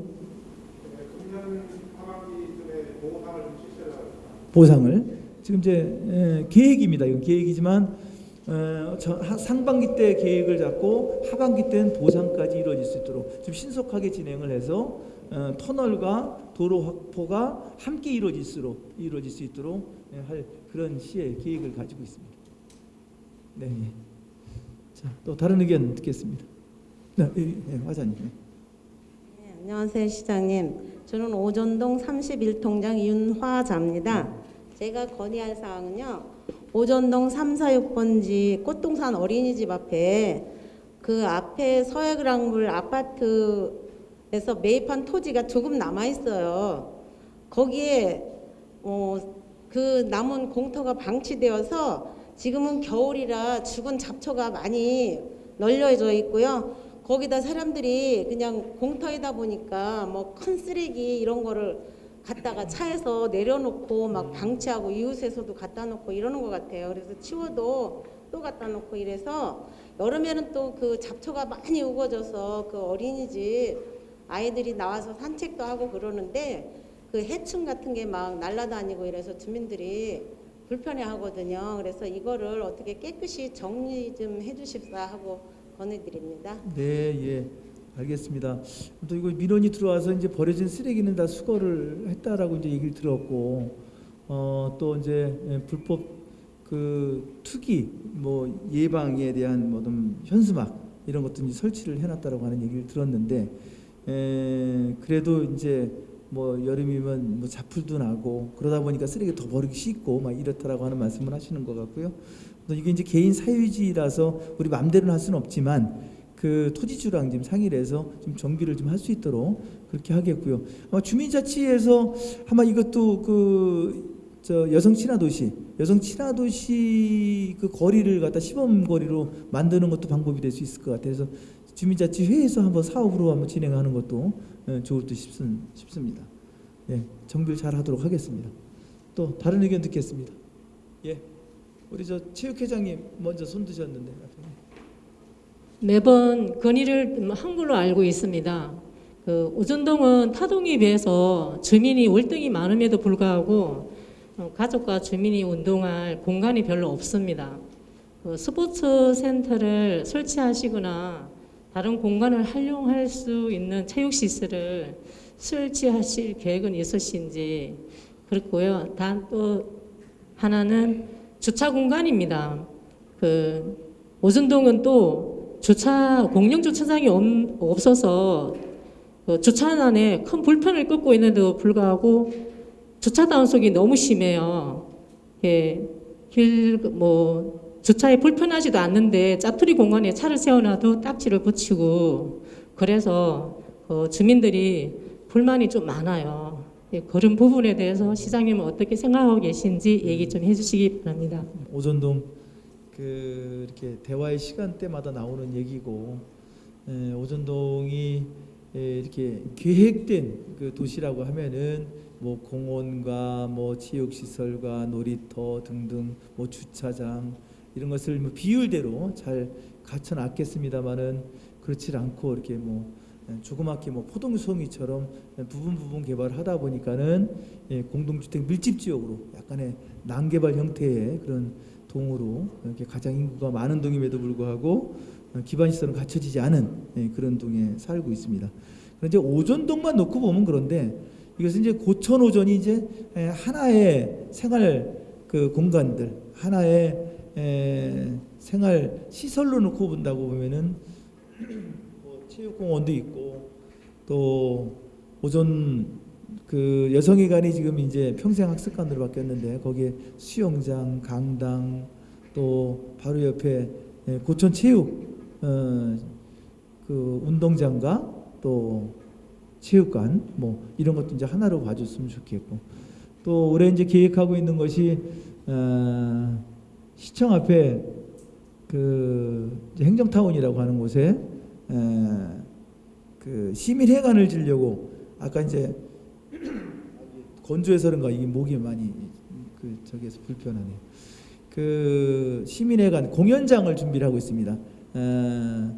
보상을 지금 이제 에, 계획입니다. 이건 계획이지만 상반기 때 계획을 잡고 하반기 때는 보상까지 이루어질 수 있도록 좀 신속하게 진행을 해서 어, 터널과 도로 확보가 함께 이루어질수록 이루어질 수 있도록 예, 할 그런 시의 계획을 가지고 있습니다. 네. 예. 자, 또 다른 의견 듣겠습니다. 네, 예, 예, 화자님. 네. 네, 안녕하세요 시장님. 저는 오전동 31통장 윤화자입니다. 제가 건의할 사항은요. 오전동 346번지 꽃동산 어린이집 앞에 그 앞에 서해그랑물 아파트에서 매입한 토지가 조금 남아 있어요. 거기에 어, 그 남은 공터가 방치되어서 지금은 겨울이라 죽은 잡초가 많이 널려져 있고요. 거기다 사람들이 그냥 공터이다 보니까 뭐 큰 쓰레기 이런 거를 갖다가 차에서 내려놓고 막 방치하고 이웃에서도 갖다 놓고 이러는 것 같아요. 그래서 치워도 또 갖다 놓고 이래서 여름에는 또 그 잡초가 많이 우거져서 그 어린이집 아이들이 나와서 산책도 하고 그러는데 그 해충 같은 게 막 날아다니고 이래서 주민들이 불편해 하거든요. 그래서 이거를 어떻게 깨끗이 정리 좀 해주십사 하고 건의드립니다. 네, 예. 알겠습니다. 또 이거 민원이 들어와서 이제 버려진 쓰레기는 다 수거를 했다라고 이제 얘기를 들었고, 어, 또 이제 예, 불법 그 투기 뭐 예방에 대한 뭐좀 현수막 이런 것도 이제 설치를 해놨다라고 하는 얘기를 들었는데, 에, 그래도 이제 뭐 여름이면 뭐 자풀도 나고 그러다 보니까 쓰레기 더 버리기 쉽고 막 이렇다라고 하는 말씀을 하시는 것 같고요. 또 이게 이제 개인 사유지라서 우리 마음대로는 할 수는 없지만 그 토지주랑 지금 상의를 해서 좀 정비를 좀 할 수 있도록 그렇게 하겠고요. 아마 주민자치에서 아마 이것도 그 저 여성 친화 도시, 여성 친화 도시 그 거리를 갖다 시범 거리로 만드는 것도 방법이 될 수 있을 것 같아서 주민자치 회에서 한번 사업으로 한번 진행하는 것도 예, 좋을 듯 싶, 싶습니다. 예, 정비를 잘 하도록 하겠습니다. 또 다른 의견 듣겠습니다. 예, 우리 저 체육회장님 먼저 손 드셨는데. 매번 건의를 한 걸로 알고 있습니다. 그 오전동은 타동에 비해서 주민이 월등히 많음에도 불구하고 어, 가족과 주민이 운동할 공간이 별로 없습니다. 그 스포츠 센터를 설치하시거나 다른 공간을 활용할 수 있는 체육 시설을 설치하실 계획은 있으신지 그렇고요. 단 또 하나는 주차 공간입니다. 그 오전동은 또 주차 공영 주차장이 없- 없어서 그 주차난에 큰 불편을 겪고 있는데도 불구하고 주차 단속이 너무 심해요. 예, 길뭐 주차에 불편하지도 않는데 짜투리 공간에 차를 세워놔도 딱지를 붙이고 그래서 그 주민들이 불만이 좀 많아요. 예, 그런 부분에 대해서 시장님은 어떻게 생각하고 계신지 얘기 좀 해주시기 바랍니다. 오전동 그 이렇게 대화의 시간대마다 나오는 얘기고 에, 오전동이 에, 이렇게 계획된 그 도시라고 하면은 뭐 공원과 뭐 체육 시설과 놀이터 등등 뭐 주차장 이런 것을 뭐 비율대로 잘 갖춰 놨겠습니다만은 그렇지 않고 이렇게 뭐 에, 조그맣게 뭐 포동송이처럼 부분 부분 개발을 하다 보니까는 예, 공동주택 밀집 지역으로 약간의 난개발 형태의 그런 동으로 이렇게 가장 인구가 많은 동임에도 불구하고 어, 기반 시설은 갖춰지지 않은 예, 그런 동에 살고 있습니다. 그런데 오전동만 놓고 보면 그런데 이것은 이제 고천 오전이 이제 예, 하나의 생활 그 공간들 하나의 에, 생활 시설로 놓고 본다고 보면은 뭐 체육공원도 있고 또 오전 그 여성회관이 지금 이제 평생학습관으로 바뀌었는데 거기에 수영장, 강당 또 바로 옆에 예, 고천 체육 어, 그 운동장과 또 체육관 뭐 이런 것도 이제 하나로 봐줬으면 좋겠고. 또 올해 이제 계획하고 있는 것이 어, 시청 앞에 그 행정타운이라고 하는 곳에 에, 그 시민회관을 지려고 아까 이제 건조해서 그런가 이게 목이 많이 그 저기에서 불편하네요. 그 시민회관 공연장을 준비를 하고 있습니다. 에,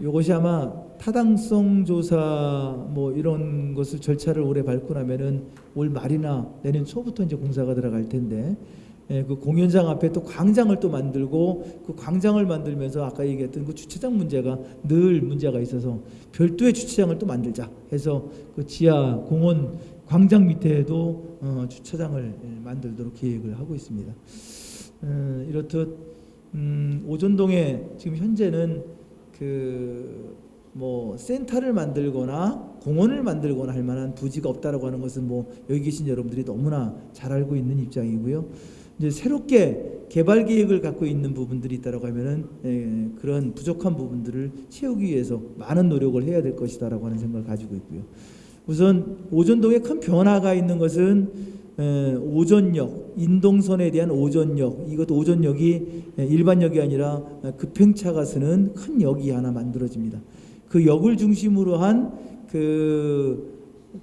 요것이 아마 타당성 조사 뭐 이런 것을 절차를 올해 밟고 나면은 올 말이나 내년 초부터 이제 공사가 들어갈 텐데 예, 그 공연장 앞에 또 광장을 또 만들고 그 광장을 만들면서 아까 얘기했던 그 주차장 문제가 늘 문제가 있어서 별도의 주차장을 또 만들자 해서 그 지하 공원 광장 밑에도 어, 주차장을 예, 만들도록 계획을 하고 있습니다. 어, 이렇듯 음, 오전동에 지금 현재는 그 뭐 센터를 만들거나 공원을 만들거나 할 만한 부지가 없다라고 하는 것은 뭐 여기 계신 여러분들이 너무나 잘 알고 있는 입장이고요. 이제 새롭게 개발 계획을 갖고 있는 부분들이 있다라고 하면은 예, 그런 부족한 부분들을 채우기 위해서 많은 노력을 해야 될 것이다라고 하는 생각을 가지고 있고요. 우선 오전동에 큰 변화가 있는 것은 에, 오전역, 인동선에 대한 오전역, 이것도 오전역이 에, 일반역이 아니라 에, 급행차가 쓰는 큰 역이 하나 만들어집니다. 그 역을 중심으로 한 그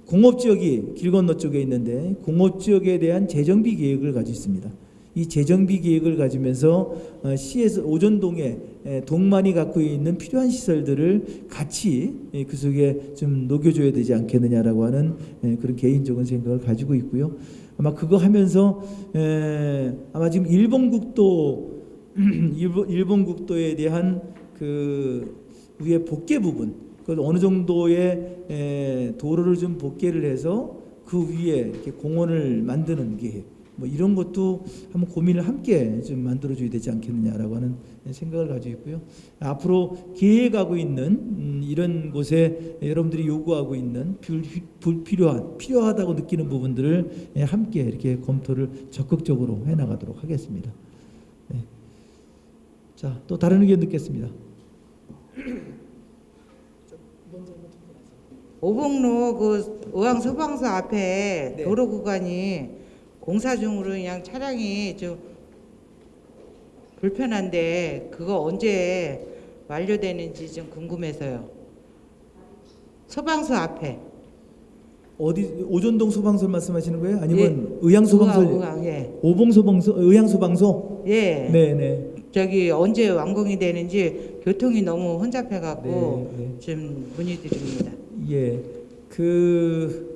공업지역이 길 건너 쪽에 있는데 공업지역에 대한 재정비 계획을 가지고 있습니다. 이 재정비 계획을 가지면서 어, 시에서 오전동에 에, 동만이 갖고 있는 필요한 시설들을 같이 예, 그 속에 좀 녹여줘야 되지 않겠느냐라고 하는 예, 그런 개인적인 생각을 가지고 있고요. 아마 그거 하면서 에, 아마 지금 (clears throat) 일본 국도 일본, 국도에 대한 그 위에 복개 부분 그 어느 정도의 에, 도로를 좀 복개를 해서 그 위에 이렇게 공원을 만드는 게 뭐 이런 것도 한번 고민을 함께 좀 만들어줘야 되지 않겠느냐라고 하는 생각을 가지고 있고요. 앞으로 계획하고 있는 음, 이런 곳에 여러분들이 요구하고 있는 불- 불필요한 필요하다고 느끼는 부분들을 예, 함께 이렇게 검토를 적극적으로 해나가도록 하겠습니다. 네. 자, 또 다른 의견 듣겠습니다. 오봉로 그 의왕 소방서 앞에 네. 도로 구간이 공사 중으로 그냥 차량이 좀 불편한데 그거 언제 완료되는지 좀 궁금해서요. 소방서 앞에. 어디 오전동 소방서 말씀하시는 거예요? 아니면 의양 소방서? 의왕, 의왕, 예. 오봉 소방서, 의양 소방서? 예. 네, 네. 저기 언제 완공이 되는지 교통이 너무 혼잡해 갖고 네, 네. 좀 문의드립니다. 예, 그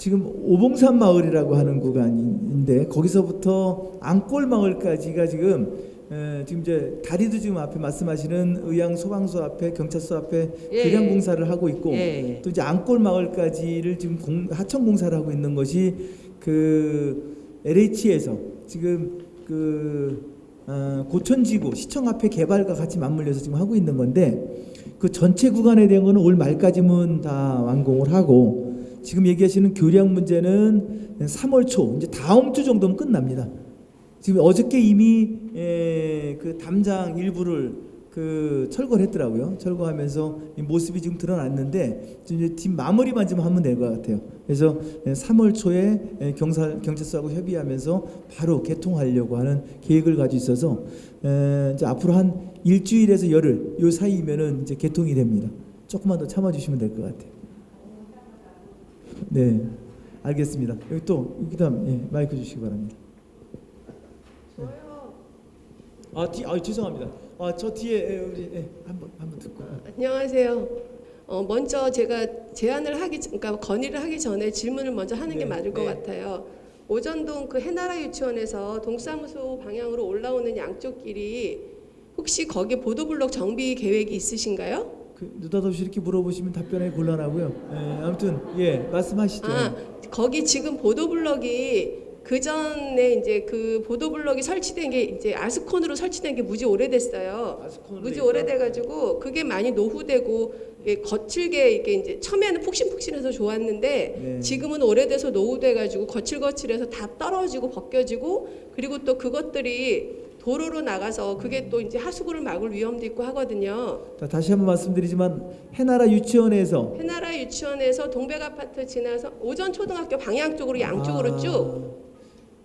지금 오봉산 마을이라고 하는 구간인데 거기서부터 안골 마을까지가 지금 에, 지금 이제 다리도 지금 앞에 말씀하시는 의양 소방서 앞에 경찰서 앞에 예, 교량 예. 공사를 하고 있고 예, 예. 또 이제 안골 마을까지를 지금 공, 하천 공사를 하고 있는 것이 그 LH에서 지금 그 어, 고천지구 시청 앞에 개발과 같이 맞물려서 지금 하고 있는 건데 그 전체 구간에 대한 거는 올 말까지는 다 완공을 하고 지금 얘기하시는 교량 문제는 3월 초 이제 다음 주 정도면 끝납니다. 지금 어저께 이미 에, 그 담장 일부를 그 철거를 했더라고요. 철거하면서 이 모습이 지금 드러났는데 지금 이제 팀 마무리만 좀 하면 될 것 같아요. 그래서 3월 초에 에, 경사 경찰서하고 협의하면서 바로 개통하려고 하는 계획을 가지고 있어서 에, 이제 앞으로 한 일주일에서 열흘 요 사이면은 이제 개통이 됩니다. 조금만 더 참아주시면 될 것 같아요. 네, 알겠습니다. 여기 또 그다음 예, 마이크 주시기 바랍니다. 아, 뒤, 아 죄송합니다. 아, 저 뒤에 예, 우리 예, 한번 한번 듣고. 안녕하세요. 어, 먼저 제가 제안을 하기 전- 그러니까 건의를 하기 전에 질문을 먼저 하는 게 네, 맞을 것 네. 같아요. 오전동 그 해나라 유치원에서 동사무소 방향으로 올라오는 양쪽 길이 혹시 거기 보도블록 정비 계획이 있으신가요? 그 느닷없이 이렇게 물어보시면 답변하기 곤란하고요. 예, 아무튼 예, 말씀하시죠. 아, 거기 지금 보도블럭이 그 전에 이제 그 보도블럭이 설치된 게 이제 아스콘으로 설치된 게 무지 오래됐어요. 무지 오래돼가지고 그게 많이 노후되고 거칠게 이게 이제 처음에는 푹신푹신해서 좋았는데 네. 지금은 오래돼서 노후돼가지고 거칠거칠해서 다 떨어지고 벗겨지고 그리고 또 그것들이 도로로 나가서 그게 또 이제 하수구를 막을 위험도 있고 하거든요. 자, 다시 한번 말씀드리지만 해나라 유치원에서 해나라 유치원에서 동백 아파트 지나서 오전 초등학교 방향 쪽으로 양쪽으로 아, 쭉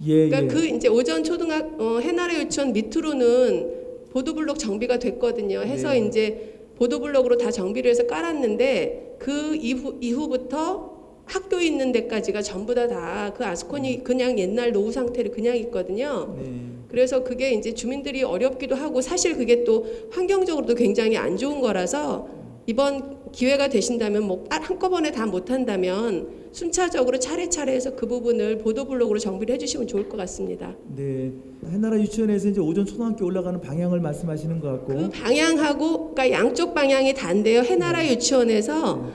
예, 그러니까 예. 그 이제 오전 초등학 어, 해나라 유치원 밑으로는 보도블록 정비가 됐거든요. 해서 네. 이제 보도블록으로 다 정비를 해서 깔았는데 그 이후 이후부터 학교 있는 데까지가 전부 다 다 그 아스콘이 그냥 옛날 노후 상태로 그냥 있거든요. 네. 그래서 그게 이제 주민들이 어렵기도 하고 사실 그게 또 환경적으로도 굉장히 안 좋은 거라서 이번 기회가 되신다면 뭐 아, 한꺼번에 다 못한다면 순차적으로 차례차례 해서 그 부분을 보도블록으로 정비를 해주시면 좋을 것 같습니다. 네. 해나라 유치원에서 이제 오전 초등학교 올라가는 방향을 말씀하시는 것 같고 그 방향하고 그러니까 양쪽 방향이 다인데요. 해나라 유치원에서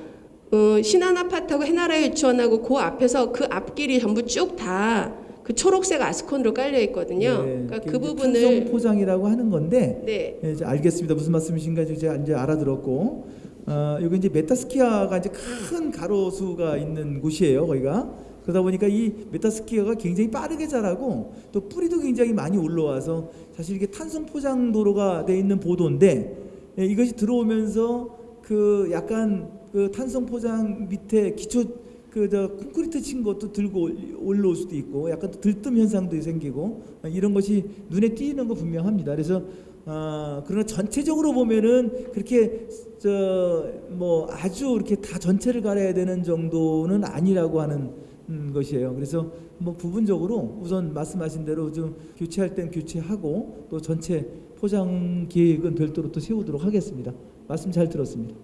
어, 신한 아파트하고 해나라 유치원하고 그 앞에서 그 앞길이 전부 쭉다 그 초록색 아스콘으로 깔려 있거든요. 네, 그러니까 그 부분을 탄성 포장이라고 하는 건데 네. 예, 이제 알겠습니다. 무슨 말씀이신가 이제 이제 알아들었고 어, 여기 이제 메타스키아가 이제 큰 가로수가 있는 곳이에요. 거기가 그러다 보니까 이 메타스키아가 굉장히 빠르게 자라고 또 뿌리도 굉장히 많이 올라와서 사실 이게 탄성 포장 도로가 돼 있는 보도인데 예, 이것이 들어오면서 그 약간 그 탄성 포장 밑에 기초 그 저 콘크리트 친 것도 들고 올- 올라올 수도 있고 약간 또 들뜸 현상도 생기고 어, 이런 것이 눈에 띄는 거 분명합니다. 그래서 어, 그러나 전체적으로 보면은 그렇게 저 뭐 아주 이렇게 다 전체를 갈아야 되는 정도는 아니라고 하는 음, 것이에요. 그래서 뭐 부분적으로 우선 말씀하신 대로 좀 교체할 땐 교체하고 또 전체 포장 계획은 별도로 또 세우도록 하겠습니다. 말씀 잘 들었습니다.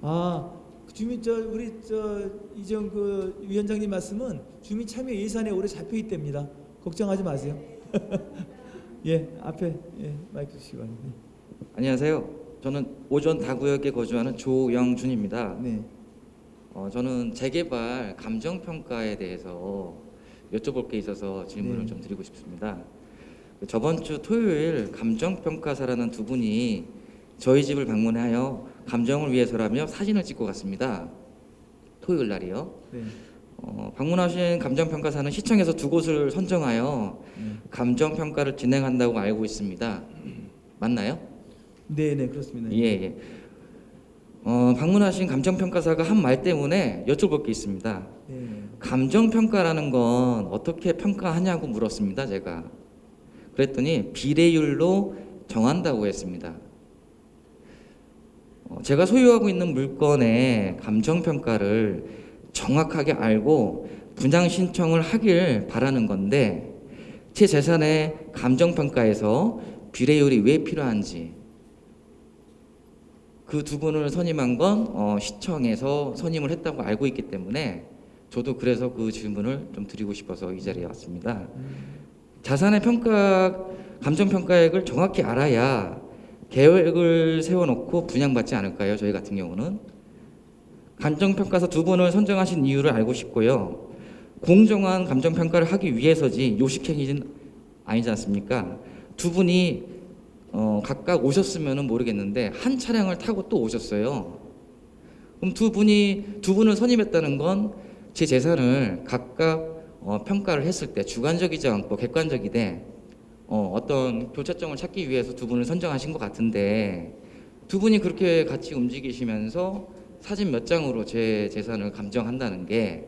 아, 주민 저 우리 저 이정 그 위원장님 말씀은 주민 참여 예산에 올해 잡혀 있답니다. 걱정하지 마세요. (laughs) 예, 앞에 예, 마이크 주시기 바랍니다. 안녕하세요. 저는 오전 다구역에 거주하는 조영준입니다. 네. 어, 저는 재개발 감정 평가에 대해서 여쭤볼 게 있어서 질문을 네. 좀 드리고 싶습니다. 그 저번 주 토요일 감정 평가사라는 두 분이 저희 집을 방문하여 감정을 위해서라며 사진을 찍고 갔습니다. 토요일 날이요. 네. 어, 방문하신 감정 평가사는 시청에서 두 곳을 선정하여 네. 감정 평가를 진행한다고 알고 있습니다. 맞나요? 네, 네, 그렇습니다. 예, 예. 어, 방문하신 감정평가사가 한 말 때문에 여쭤볼 게 있습니다. 네. 감정평가라는 건 어떻게 평가하냐고 물었습니다, 제가. 그랬더니 비례율로 정한다고 했습니다. 어, 제가 소유하고 있는 물건의 감정평가를 정확하게 알고 분양 신청을 하길 바라는 건데 제 재산의 감정평가에서 비례율이 왜 필요한지 그 두 분을 선임한 건 어, 시청에서 선임을 했다고 알고 있기 때문에 저도 그래서 그 질문을 좀 드리고 싶어서 이 자리에 왔습니다. 자산의 평가, 감정 평가액을 정확히 알아야 계획을 세워놓고 분양받지 않을까요? 저희 같은 경우는 감정 평가사 두 분을 선정하신 이유를 알고 싶고요. 공정한 감정 평가를 하기 위해서지 요식행위는 아니지 않습니까? 두 분이 어, 각각 오셨으면 모르겠는데 한 차량을 타고 또 오셨어요. 그럼 두 분이 두 분을 선임했다는 건 제 재산을 각각 어, 평가를 했을 때 주관적이지 않고 객관적이되 어, 어떤 교차점을 찾기 위해서 두 분을 선정하신 것 같은데 두 분이 그렇게 같이 움직이시면서 사진 몇 장으로 제 재산을 감정한다는 게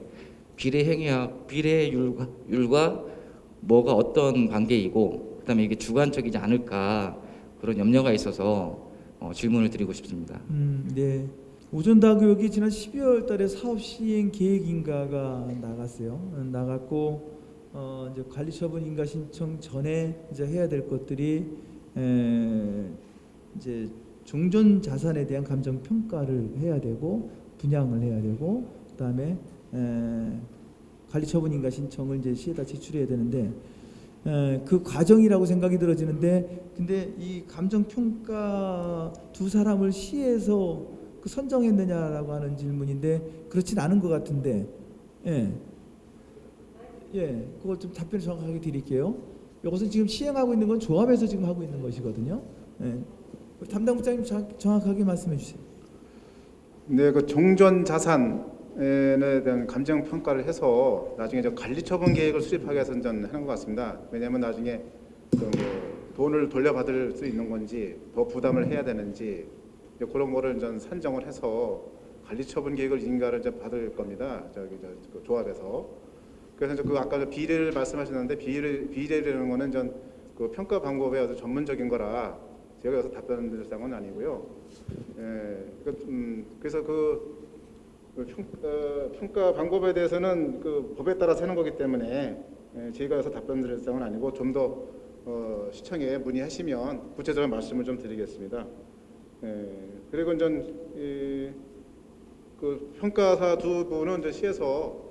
비례 행위와 비례율과 율과 뭐가 어떤 관계이고 그다음에 이게 주관적이지 않을까 그런 염려가 있어서 어, 질문을 드리고 싶습니다. 음, 네. 오전다 교육이 지난 12월 달에 사업 시행 계획인가가 나갔어요. 어, 나갔고 어, 이제 관리처분 인가 신청 전에 이제 해야 될 것들이 에, 이제 종전 자산에 대한 감정 평가를 해야 되고 분양을 해야 되고 그다음에 에, 관리처분 인가 신청을 이제 시에다 제출해야 되는데 에, 그 과정이라고 생각이 들어지는데 근데 이 감정 평가 두 사람을 시에서 그 선정했느냐라고 하는 질문인데 그렇진 않은 것 같은데 예. 예, 그거 좀 답변 정확하게 드릴게요. 이것은 지금 시행하고 있는 건 조합에서 지금 하고 있는 것이거든요. 예. 담당 부장님 정- 정확하게 말씀해 주세요. 네, 그 종전 자산에 대한 감정 평가를 해서 나중에 저 관리 처분 계획을 수립하기 위해서 하는 것 같습니다. 왜냐하면 나중에 그뭐 돈을 돌려받을 수 있는 건지 더 부담을 해야 되는지 그런 거를 전 산정을 해서 관리 처분 계획을 인가를 이제 받을 겁니다. 저기 저, 그 조합에서. 그래서 그 아까 저 비례를 말씀하셨는데 비례 비례라는 거는 전 그 평가 방법에 아주 전문적인 거라 제가 여기서 답변 드릴 상은 아니고요. 예, 그, 음, 그래서 그, 그 평가, 평가 방법에 대해서는 그 법에 따라서 하는 거기 때문에 예, 저희가 여기서 답변 드릴 상은 아니고 좀더 어, 시청에 문의하시면 구체적인 말씀을 좀 드리겠습니다. 예, 그리고 전 이, 그 평가사 두 분은 이제 시에서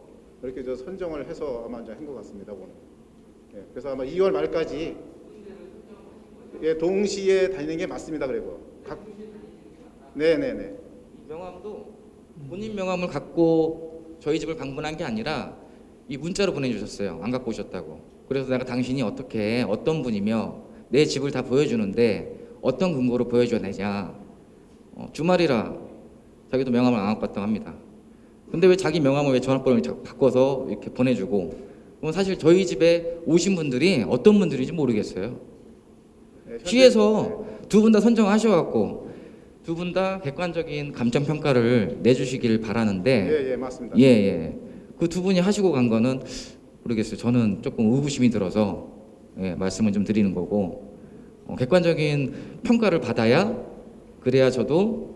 이렇게 저 선정을 해서 아마 이제 한 것 같습니다 오늘. 예, 그래서 아마 2월 말까지 예, 동시에 다니는 게 맞습니다. 그리고 각 네네네. 명함도 본인 명함을 갖고 저희 집을 방문한 게 아니라 이 문자로 보내주셨어요. 안 갖고 오셨다고. 그래서 내가 당신이 어떻게 어떤 분이며 내 집을 다 보여주는데 어떤 근거로 보여줘야 되냐. 어, 주말이라 자기도 명함을 안 갖고 왔다고 합니다. 근데 왜 자기 명함을 왜 전화번호를 자꾸 바꿔서 이렇게 보내주고 사실 저희 집에 오신 분들이 어떤 분들인지 모르겠어요. 네, 시에서 두 분 다 선정하셔갖고 두 분 다 객관적인 감정 평가를 내주시길 바라는데 예, 예, 맞습니다. 예, 예. 그 두 분이 하시고 간 거는 모르겠어요. 저는 조금 의구심이 들어서 예, 말씀을 좀 드리는 거고 어, 객관적인 평가를 받아야 그래야 저도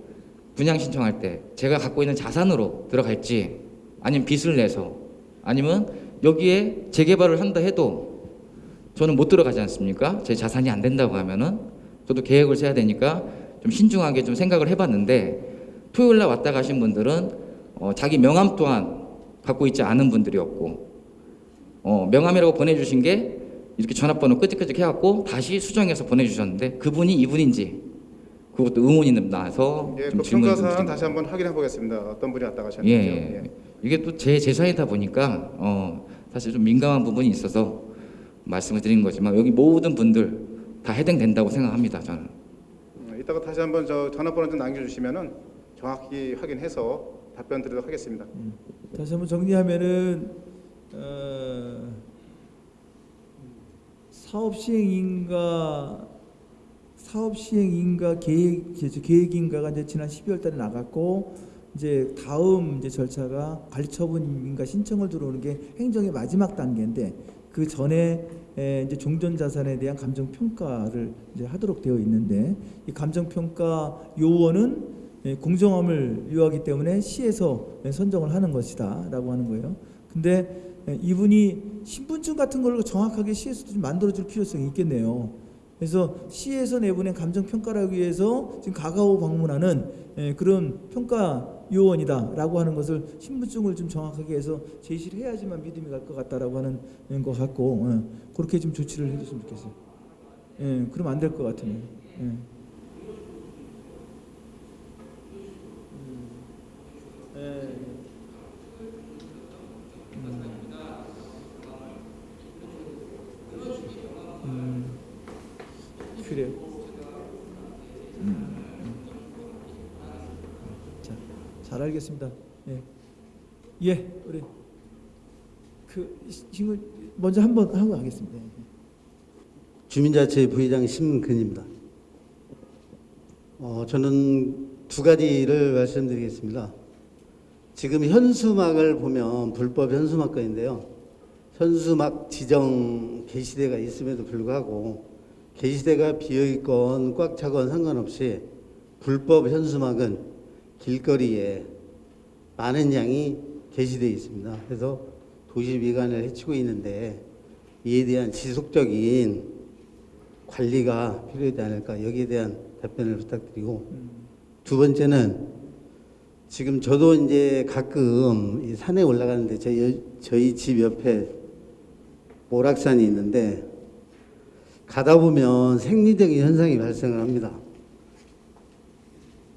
분양 신청할 때 제가 갖고 있는 자산으로 들어갈지 아니면 빚을 내서 아니면 여기에 재개발을 한다 해도 저는 못 들어가지 않습니까? 제 자산이 안 된다고 하면은 저도 계획을 세야 되니까 좀 신중하게 좀 생각을 해봤는데 토요일 날 왔다 가신 분들은 어, 자기 명함 또한 갖고 있지 않은 분들이었고 어, 명함이라고 보내주신 게 이렇게 전화번호 끄직끄직 해갖고 다시 수정해서 보내주셨는데 그분이 이분인지 그것도 의문이 나서 예, 좀그 질문 좀 평가사항 드린 다시 한번 확인해 보겠습니다. 어떤 분이 왔다 예, 가셨는지. 예. 이게 또제 재산이다 보니까 어, 사실 좀 민감한 부분이 있어서 말씀을 드리는 거지만 여기 모든 분들 다 해당된다고 생각합니다. 저는. 음, 이따가 다시 한번 저 전화번호 좀 남겨주시면은 정확히 확인해서 답변 드리도록 하겠습니다. 다시 한번 정리하면은 어, 사업 시행인가 사업 시행인가 계획 계획인가가 이제 지난 12월 달에 나갔고 이제 다음 이제 절차가 관리 처분인가 신청을 들어오는 게 행정의 마지막 단계인데 그 전에 에, 이제 종전 자산에 대한 감정 평가를 이제 하도록 되어 있는데 이 감정 평가 요원은 예, 공정함을 요하기 때문에 시에서 예, 선정을 하는 것이다라고 하는 거예요. 근데 예, 이분이 신분증 같은 걸 정확하게 시에서도 좀 만들어줄 필요성이 있겠네요. 그래서 시에서 내보낸 감정 평가를 위해서 지금 가가오 방문하는 예, 그런 평가 요원이다라고 하는 것을 신분증을 좀 정확하게 해서 제시를 해야지만 믿음이 갈 것 같다라고 하는 것 같고 예, 그렇게 좀 조치를 해줬으면 좋겠어요. 예, 그러면 안될 것 같으네요. 예. 예. 그래요. 음. 자, 잘 알겠습니다. 예, 예, 우리 그 지금 먼저 한번 하고 가겠습니다. 예. 주민자치 부회장 심근입니다. 어, 저는 두 가지를 말씀드리겠습니다. 지금 현수막을 보면 불법 현수막 건인데요. 현수막 지정 게시대가 있음에도 불구하고 게시대가 비어 있건 꽉 차건 상관없이 불법 현수막은 길거리에 많은 양이 게시되어 있습니다. 그래서 도시 미관을 해치고 있는데 이에 대한 지속적인 관리가 필요하지 않을까 여기에 대한 답변을 부탁드리고 두 번째는 지금 저도 이제 가끔 이 산에 올라가는데 저희, 저희 집 옆에 모락산이 있는데 가다 보면 생리적인 현상이 발생을 합니다.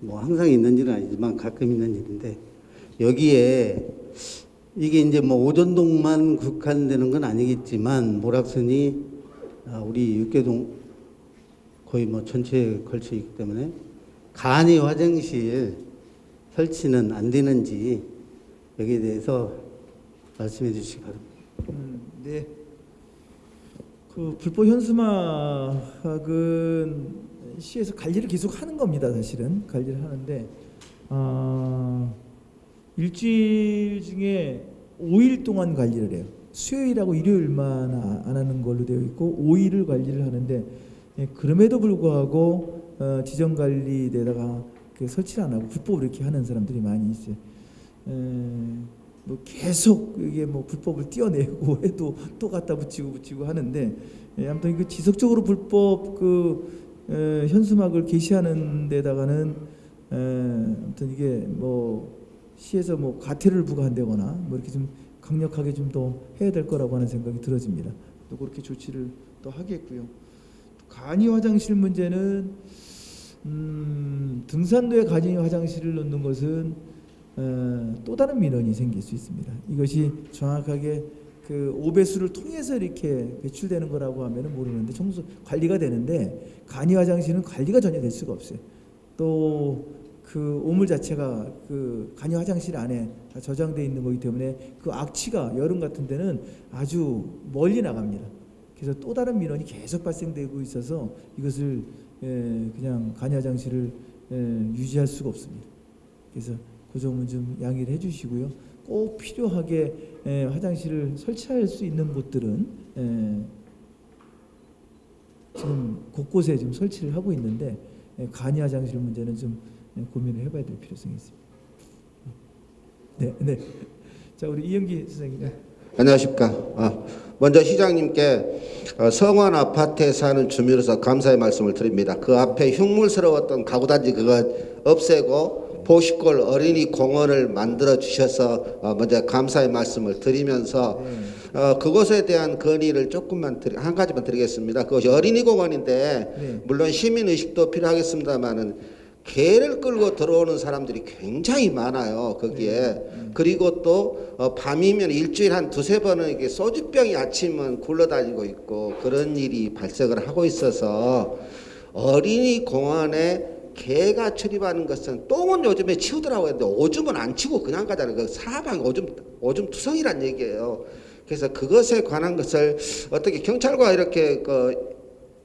뭐 항상 있는 일은 아니지만 가끔 있는 일인데 여기에 이게 이제 뭐 오전동만 국한되는 건 아니겠지만 모락산이 아, 우리 육계동 거의 뭐 전체에 걸쳐 있기 때문에 간이 화장실 설치는 안 되는지 여기에 대해서 말씀해 주시기 바랍니다. 음, 네. 그 불법 현수막은 시에서 관리를 계속 하는 겁니다. 사실은 관리를 하는데 아, 일주일 중에 5일 동안 관리를 해요. 수요일하고 일요일만 아- 안 하는 걸로 되어 있고 5일을 관리를 하는데 예, 그럼에도 불구하고 어, 지정 관리대다가 그 설치를 안 하고 불법으로 이렇게 하는 사람들이 많이 있어요. 에, 뭐 계속 이게 뭐 불법을 띄어내고 (laughs) 해도 또 갖다 붙이고 붙이고 하는데 예, 아무튼 그 지속적으로 불법 그 에, 현수막을 게시하는 데다가는 에, 아무튼 이게 뭐 시에서 뭐 과태료를 부과한다거나 뭐 이렇게 좀 강력하게 좀 더 해야 될 거라고 하는 생각이 들어집니다. 또 그렇게 조치를 또 하겠고요. 간이 화장실 문제는 음, 등산로에 간이 화장실을 놓는 것은 어, 또 다른 민원이 생길 수 있습니다. 이것이 정확하게 그 오배수를 통해서 이렇게 배출되는 거라고 하면은 모르는데 청소 관리가 되는데 간이 화장실은 관리가 전혀 될 수가 없어요. 또 그 오물 자체가 그 간이 화장실 안에 다 저장돼 있는 거기 때문에 그 악취가 여름 같은 데는 아주 멀리 나갑니다. 그래서 또 다른 민원이 계속 발생되고 있어서 이것을 예, 그냥 간이 화장실을 예, 유지할 수가 없습니다. 그래서 그 점은 좀 양해를 해주시고요. 꼭 필요하게 예, 화장실을 설치할 수 있는 곳들은 예, 지금 곳곳에 지금 설치를 하고 있는데 예, 간이 화장실 문제는 좀 예, 고민을 해봐야 될 필요성이 있습니다. 네, 네. 자 우리 이영기 선생님. 네. 안녕하십니까. 아, 먼저 시장님께 어, 성원 아파트에 사는 주민으로서 감사의 말씀을 드립니다. 그 앞에 흉물스러웠던 가구단지 그거 없애고 보시골 어린이 공원을 만들어 주셔서 어, 먼저 감사의 말씀을 드리면서 어, 그것에 대한 건의를 조금만 드리, 한 가지만 드리겠습니다. 그것이 어린이 공원인데 네. 물론 시민 의식도 필요하겠습니다만은 개를 끌고 들어오는 사람들이 굉장히 많아요 거기에 그리고 또 어, 밤이면 일주일에 한 두세 번은 이게 소주병이 아침은 굴러다니고 있고 그런 일이 발생을 하고 있어서 어린이 공원에 개가 출입하는 것은 똥은 요즘에 치우더라고 했는데 오줌은 안 치고 그냥 가잖아요. 그 사방이 오줌 오줌 투성이란 얘기예요. 그래서 그것에 관한 것을 어떻게 경찰과 이렇게 그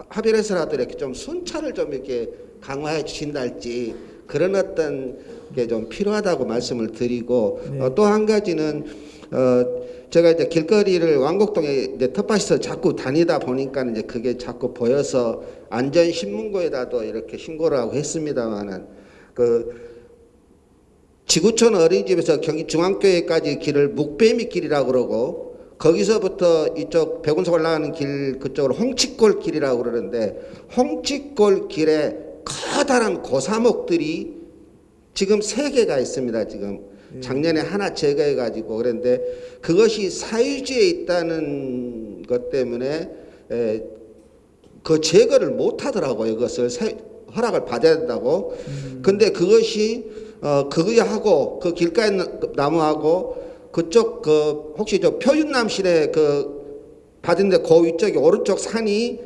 합의를 해서라도 이렇게 좀 순찰을 좀 이렇게 강화해 주신달지 그런 어떤 게 좀 필요하다고 말씀을 드리고 어, 또한 가지는 어 제가 이제 길거리를 왕곡동에 이제 텃밭에서 자꾸 다니다 보니까 이제 그게 자꾸 보여서 안전 신문고에다도 이렇게 신고를 하고 했습니다만은 그 지구촌 어린이집에서 경기 중앙교회까지 길을 묵배미 길이라고 그러고 거기서부터 이쪽 백운석 올라가는 길 그쪽으로 홍치골 길이라고 그러는데 홍치골 길에 커다란 고사목들이 지금 세 개가 있습니다. 지금 작년에 하나 제거해 가지고 그런데 그것이 사유지에 있다는 것 때문에 에, 그 제거를 못 하더라고요. 그것을 사- 허락을 받아야 된다고. 근데 그것이 어 그거하고 그 길가에 나- 나무하고 그쪽 그 혹시 저 표윤남실에 그 받은데 그 위쪽에 오른쪽 산이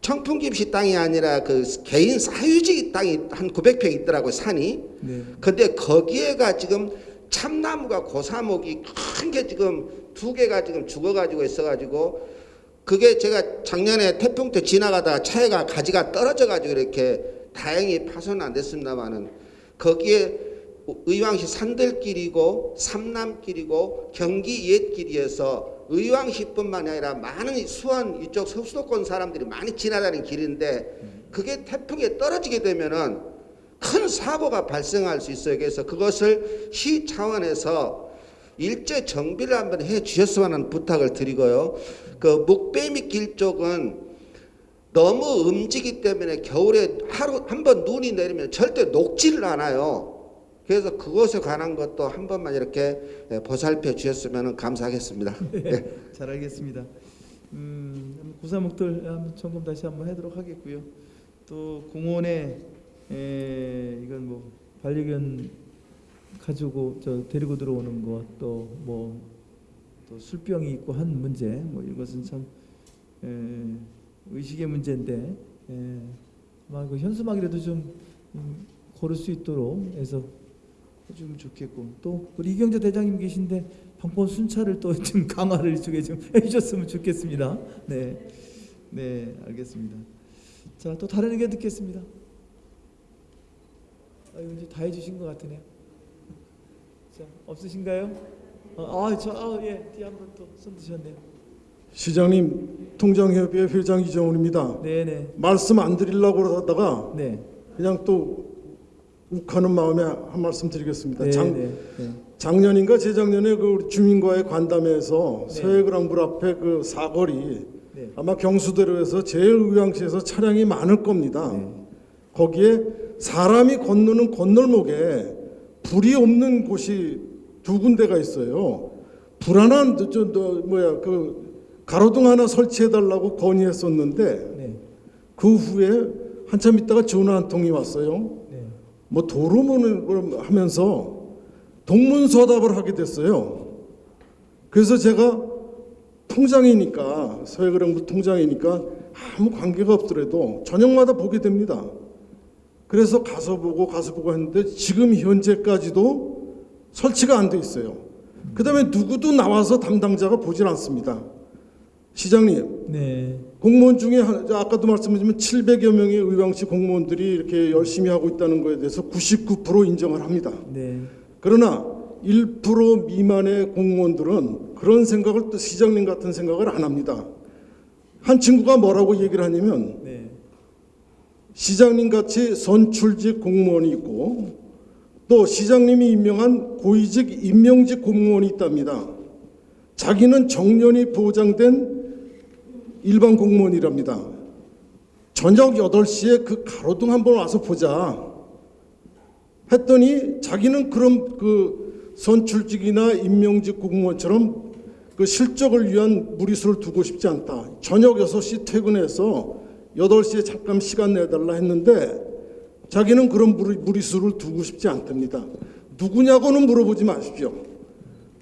청풍김씨 땅이 아니라 그 개인 사유지 땅이 한 900평 있더라고요 산이. 네. 근데 거기에가 지금 참나무가 고사목이 큰 게 지금 두 개가 지금 죽어가지고 있어가지고 그게 제가 작년에 태풍 때 지나가다가 차에가 가지가 떨어져가지고 이렇게 다행히 파손은 안 됐습니다만은 거기에 의왕시 산들길이고 삼남길이고 경기 옛길이어서 의왕시뿐만이 아니라 많은 수원 이쪽 서수도권 사람들이 많이 지나다니는 길인데 그게 태풍에 떨어지게 되면은 큰 사고가 발생할 수 있어요. 그래서 그것을 시 차원에서 일제 정비를 한번 해 주셨으면 하는 부탁을 드리고요. 그 목배미 길 쪽은 너무 음지기 때문에 겨울에 하루 한 번 눈이 내리면 절대 녹지를 않아요. 그래서 그것에 관한 것도 한 번만 이렇게 예, 보살펴 주셨으면 감사하겠습니다. (laughs) 예. 잘 알겠습니다. 음, 구사목들 한번 점검 다시 한번 하도록 하겠고요. 또 공원에 에, 이건 뭐 반려견 가지고 저 데리고 들어오는 것또뭐 또 술병이 있고 한 문제 뭐 이것은 참 에, 의식의 문제인데 에, 아마 그 현수막이라도 좀 음, 고를 수 있도록 해서 해주면 좋겠고 또 우리 이경재 대장님 계신데 방법 순찰을 또 (laughs) 좀 강화를 이쪽에 좀 해주셨으면 좋겠습니다. 네, 네 알겠습니다. 자 또 다른 의견 듣겠습니다. 아, 이제 다 해주신 것 같으네요. 자 없으신가요? 어, 아저 아, 예, 뒤에 한번 또 손 드셨네요. 시장님 통장협의회 회장 이정훈입니다. 네네. 말씀 안 드리려고 그러다가 네. 그냥 또 욱하는 마음에 한 말씀 드리겠습니다. 네, 장, 네, 네. 작년인가 재작년에 그 주민과의 간담회에서 네. 서해그랑불 앞에 그 사거리 네. 아마 경수대로에서 제일 의왕시에서 차량이 많을 겁니다. 네. 거기에 사람이 건너는 건널목에 불이 없는 곳이 두 군데가 있어요. 불안한 저, 저, 저 뭐야 그 가로등 하나 설치해 달라고 건의했었는데 네. 그 후에 한참 있다가 전화 한 통이 왔어요. 네. 뭐 도로문을 하면서 동문서답을 하게 됐어요. 그래서 제가 통장이니까 서해그랑부 통장이니까 아무 관계가 없더라도 저녁마다 보게 됩니다. 그래서 가서 보고 가서 보고 했는데 지금 현재까지도 설치가 안 돼 있어요. 그 다음에 누구도 나와서 담당자가 보질 않습니다. 시장님, 네. 공무원 중에 한- 아까도 말씀드렸지만 700여 명의 의왕시 공무원들이 이렇게 열심히 하고 있다는 것에 대해서 99% 인정을 합니다. 네. 그러나 1% 미만의 공무원들은 그런 생각을 또 시장님 같은 생각을 안 합니다. 한 친구가 뭐라고 얘기를 하냐면 네. 시장님 같이 선출직 공무원이 있고 또 시장님이 임명한 고위직 임명직 공무원이 있답니다. 자기는 정년이 보장된 일반 공무원이랍니다. 저녁 8시에 그 가로등 한번 와서 보자. 했더니 자기는 그런 그 선출직이나 임명직 공무원처럼 그 실적을 위한 무리수를 두고 싶지 않다. 저녁 6시 퇴근해서 8시에 잠깐 시간 내달라 했는데 자기는 그런 무리, 무리수를 두고 싶지 않답니다. 누구냐고는 물어보지 마십시오.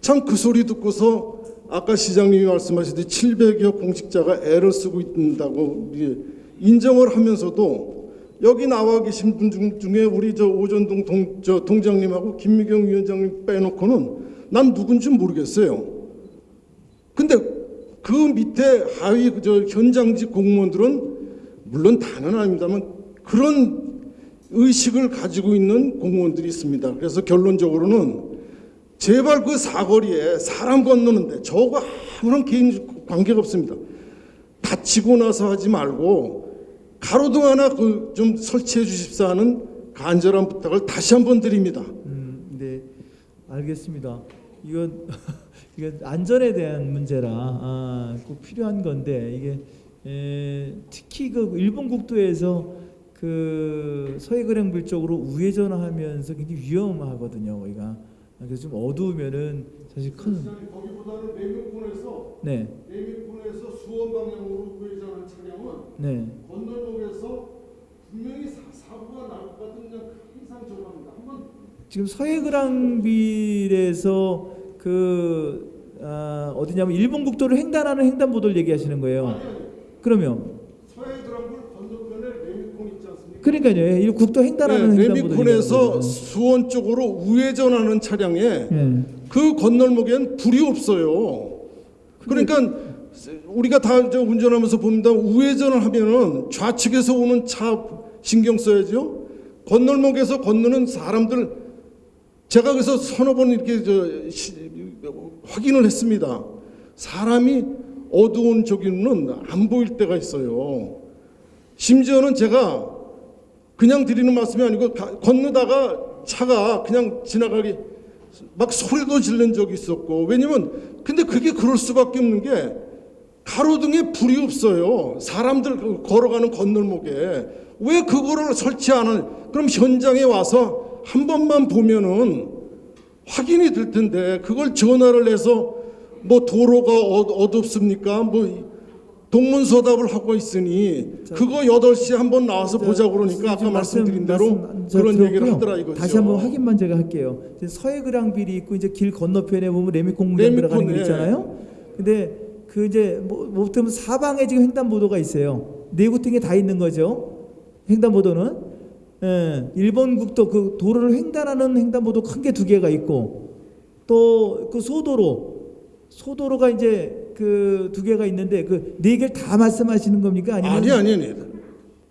참 그 소리 듣고서 아까 시장님이 말씀하시듯이 700여 공직자가 애를 쓰고 있다고 인정을 하면서도 여기 나와 계신 분 중- 중에 우리 저 오전동 동, 저 동장님하고 김미경 위원장님 빼놓고는 난 누군지 모르겠어요. 근데 그 밑에 하위 저 현장직 공무원들은 물론 다는 아닙니다만 그런 의식을 가지고 있는 공무원들이 있습니다. 그래서 결론적으로는 제발 그 사거리에 사람 건너는데 저거 아무런 개인 관계가 없습니다. 다치고 나서 하지 말고 가로등 하나 그 좀 설치해 주십사 하는 간절한 부탁을 다시 한번 드립니다. 음, 네, 알겠습니다. 이건 (laughs) 이건 안전에 대한 문제라 아, 꼭 필요한 건데 이게 에, 특히 그 일본 국도에서 그 서해그랭불 쪽으로 우회전하면서 굉장히 위험하거든요. 거기가 그래서 좀 어두우면은 사실 큰 거기보다는 내밀군에서 네. 내밀군에서 수원 방향으로 우회전한 차량은 네. 건널목에서 분명히 사, 사고가 날 것 같은 그냥 항상 저합니다 한번 지금 서해그랑빌에서 그 아, 어디냐면 일본 국도를 횡단하는 횡단보도를 얘기하시는 거예요. 그러면 서해 드럼불 건너편에 레미콘 있지 않습니까? 그러니까요. 예, 이 국도 횡단하는 네, 레미콘에서 수원 쪽으로 우회전하는 차량에 예. 그 건널목엔 불이 없어요. 그러니까 우리가 다저 운전하면서 봅니다. 우회전을 하면은 좌측에서 오는 차 신경 써야죠. 건널목에서 건너는 사람들 제가 그래서 서너 번 이렇게 저 시, 확인을 했습니다. 사람이 어두운 저기는 안 보일 때가 있어요. 심지어는 제가 그냥 드리는 말씀이 아니고 가- 건너다가 차가 그냥 지나가기 막 소리도 지른 적이 있었고 왜냐면 근데 그게 그럴 수밖에 없는 게 가로등에 불이 없어요. 사람들 그 걸어가는 건널목에 왜 그거를 설치 안 하는? 그럼 현장에 와서 한 번만 보면은 확인이 될 텐데 그걸 전화를 해서 뭐 도로가 어- 어둡습니까? 뭐 동문서답을 하고 있으니 그거 8시에 한번 나와서 보자 그러니까 아까 말씀드린 대로 말씀 저 그런 얘기를 들었고요. 하더라 이거죠. 다시 한번 확인만 제가 할게요. 서해그랑빌이 있고 이제 길 건너편에 보면 레미콘 공장 레미콘, 들어가는 길 예. 있잖아요. 근데 그 이제 뭐 못하면 사방에 지금 횡단보도가 있어요. 네 구팅에 다 있는 거죠. 횡단보도는 예, 일본 국도 그 도로를 횡단하는 횡단보도 큰 게 두 개가 있고 또 그 소도로 소도로가 이제 그 두 개가 있는데 그 네 개를 다 말씀하시는 겁니까? 아니면 아니 아니 아니.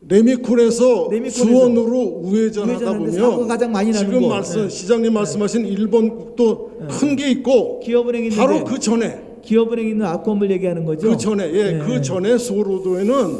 레미콘에서 수원으로 우회전하다 보면 가장 많이 나는 지금 곳. 말씀 네. 시장님 말씀하신 일본 국도 큰게 있고 기업은행 바로 그 전에 기업은행 있는 앞건물 얘기하는 거죠? 그 전에 예, 네. 그 전에 소로도에는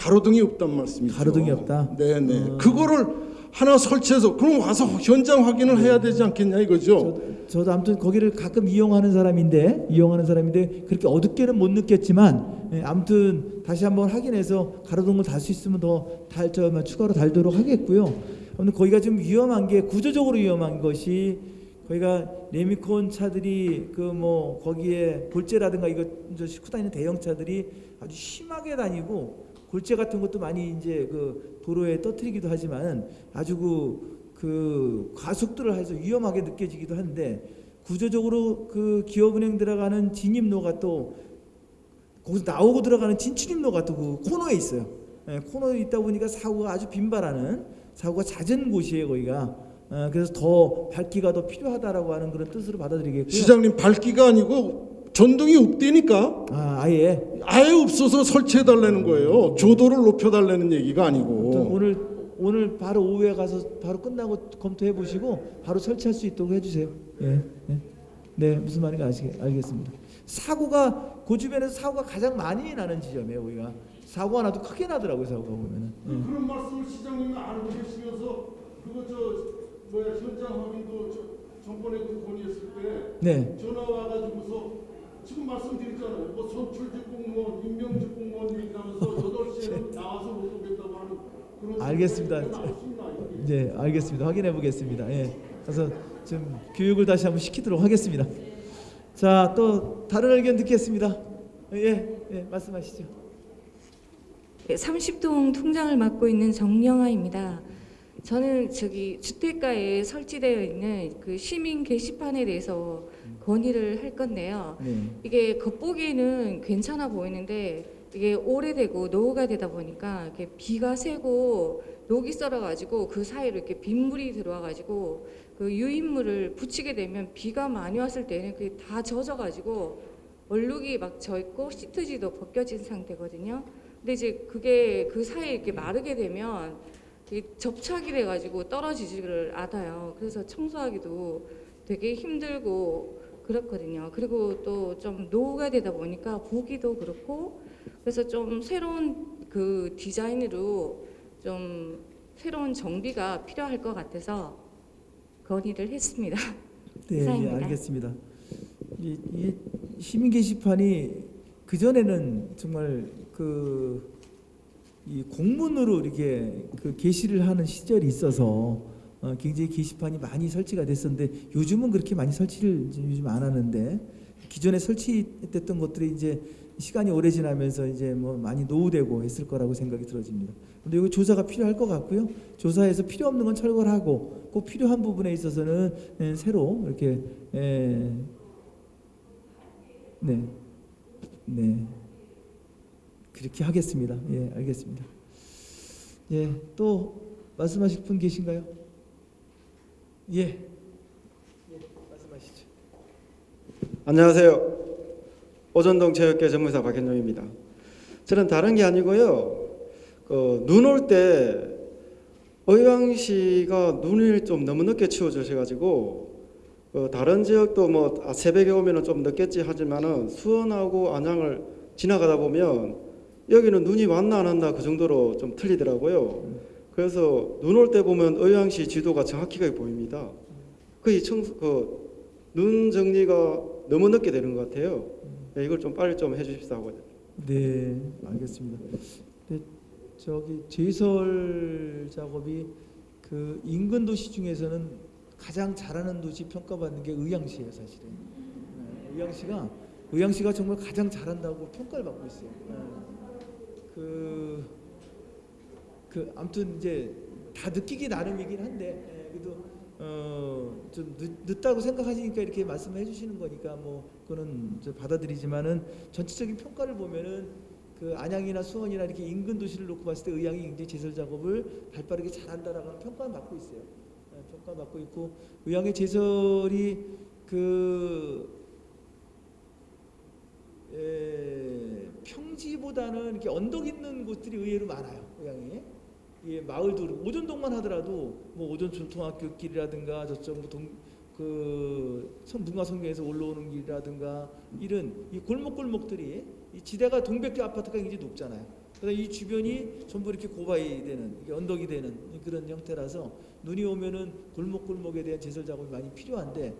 가로등이 없단 말씀이죠. 가로등이 없다. 네, 네. 어. 그거를 하나 설치해서 그럼 와서 현장 확인을 해야 되지 않겠냐 이거죠. 저도 아무튼 거기를 가끔 이용하는 사람인데 이용하는 사람인데 그렇게 어둡게는 못 느꼈지만 예, 아무튼 다시 한번 확인해서 가로등을 달 수 있으면 더 달저 추가로 달도록 하겠고요. 아무튼 거기가 좀 위험한 게 구조적으로 위험한 것이 거기가 레미콘 차들이 그 뭐 거기에 골재라든가 이거 저 싣고 다니는 대형 차들이 아주 심하게 다니고 골재 같은 것도 많이 이제 그 도로에 떠뜨리기도 하지만 아주 그, 그 과속들을 해서 위험하게 느껴지기도 하는데 구조적으로 그 기업은행 들어가는 진입로가 또 거기서 나오고 들어가는 진출입로가 또 그 코너에 있어요. 예, 코너에 있다 보니까 사고가 아주 빈발하는 사고가 잦은 곳이에요 거기가. 어, 그래서 더 밝기가 더 필요하다라고 하는 그런 뜻으로 받아들이겠고요. 시장님 밝기가 아니고 전등이 없대니까 아, 아예 아예 없어서 설치해 달라는 거예요. 조도를 높여 달라는 얘기가 아니고. 오늘 오늘 바로 오후에 가서 바로 끝나고 검토해 보시고 바로 설치할 수 있도록 해주세요. 예, 예. 네 무슨 말인지 아시겠, 알겠습니다. 사고가 그 주변에서 사고가 가장 많이 나는 지점이에요. 우리가 사고가 나도 크게 나더라고요. 사고가 보면은. 예. 그런 말씀을 시장님이 알고 계시면서 그거 저 뭐야 현장 확인도 저 전번에 그 건의했을 때 네. 전화 와가지고서 지금 말씀드렸잖아요. 뭐 선출직 공무원, 임명직 공무원 얘기하면서 8시에는 (laughs) 나와서 못 오겠다고 하는 그런 알겠습니다. 이제 알겠습니다. 확인해 보겠습니다. 예. 그래서 좀 교육을 다시 한번 시키도록 하겠습니다. 자, 또 다른 의견 듣겠습니다. 예, 예, 말씀하시죠. 네, 30동 통장을 맡고 있는 정영아입니다. 저는 저기 주택가에 설치되어 있는 그 시민 게시판에 대해서 건의를 할 건데요. 네. 이게 겉보기에는 괜찮아 보이는데 이게 오래되고 노후가 되다 보니까 이렇게 비가 새고 녹이 썰어가지고 그 사이로 이렇게 빗물이 들어와가지고 그 유인물을 붙이게 되면 비가 많이 왔을 때는 그게 다 젖어가지고 얼룩이 막 져 있고 시트지도 벗겨진 상태거든요. 근데 이제 그게 그 사이에 이렇게 마르게 되면 접착이 돼가지고 떨어지지를 않아요. 그래서 청소하기도 되게 힘들고 그렇거든요. 그리고 또 좀 노후가 되다 보니까 보기도 그렇고 그래서 좀 새로운 그 디자인으로 좀 새로운 정비가 필요할 것 같아서 건의를 했습니다. (laughs) 네, 예, 이상입니다. 알겠습니다. 이, 이 시민 게시판이 그 전에는 정말 그이 공문으로 이렇게 그 게시를 하는 시절이 있어서 어, 굉장히 게시판이 많이 설치가 됐었는데 요즘은 그렇게 많이 설치를 요즘 안 하는데 기존에 설치됐던 것들이 이제 시간이 오래 지나면서 이제 뭐 많이 노후되고 했을 거라고 생각이 들어집니다. 근데 이거 조사가 필요할 것 같고요. 조사해서 필요 없는 건 철거를 하고 꼭 필요한 부분에 있어서는 예, 새로 이렇게 예, 네, 네 그렇게 하겠습니다. 예, 알겠습니다. 예, 또 말씀하실 분 계신가요? 예, 예 말씀하시죠. 안녕하세요. 오전동 체육계 전문사 박현종입니다. 저는 다른 게 아니고요. 그눈올 때 의왕시가 눈을 좀 너무 늦게 치워주셔가지고 그 다른 지역도 뭐 아, 새벽에 오면은 좀 늦겠지 하지만은 수원하고 안양을 지나가다 보면 여기는 눈이 왔나 안 왔나 그 정도로 좀 틀리더라고요. 그래서 눈 올 때 보면 의왕시 지도가 정확하게 보입니다. 거의 청소 그눈 정리가 너무 늦게 되는 것 같아요. 네, 이걸 좀 빨리 좀 해주십사 하고. 네, 알겠습니다. 근데 저기 제설 작업이 그 인근 도시 중에서는 가장 잘하는 도시 평가받는 게 의왕시예요, 사실은. 네, 의왕시가 의왕시가 정말 가장 잘한다고 평가를 받고 있어요. 네. 그, 그 아무튼 이제 다 느끼기 나름이긴 한데 예, 그래도 어, 좀 늦, 늦다고 생각하시니까 이렇게 말씀해 주시는 거니까 뭐 그거는 저 받아들이지만은 전체적인 평가를 보면은 그 안양이나 수원이나 이렇게 인근 도시를 놓고 봤을 때 의왕이 굉장히 제설 작업을 발빠르게 잘한다라고 평가를 받고 있어요. 예, 평가 받고 있고 의왕의 제설이 그 에, 평지보다는 이렇게 언덕 있는 곳들이 의외로 많아요. 의왕이. 예, 마을도 오전동만 하더라도 뭐 오전 전통학교 길이라든가 저쪽 뭐 동, 그 문화 성경에서 올라오는 길이라든가 이런 이 골목골목들이 이 지대가 동백교 아파트가 굉장히 높잖아요. 그래서 이 주변이 전부 이렇게 고바이 되는 언덕이 되는 그런 형태라서 눈이 오면은 골목골목에 대한 제설 작업이 많이 필요한데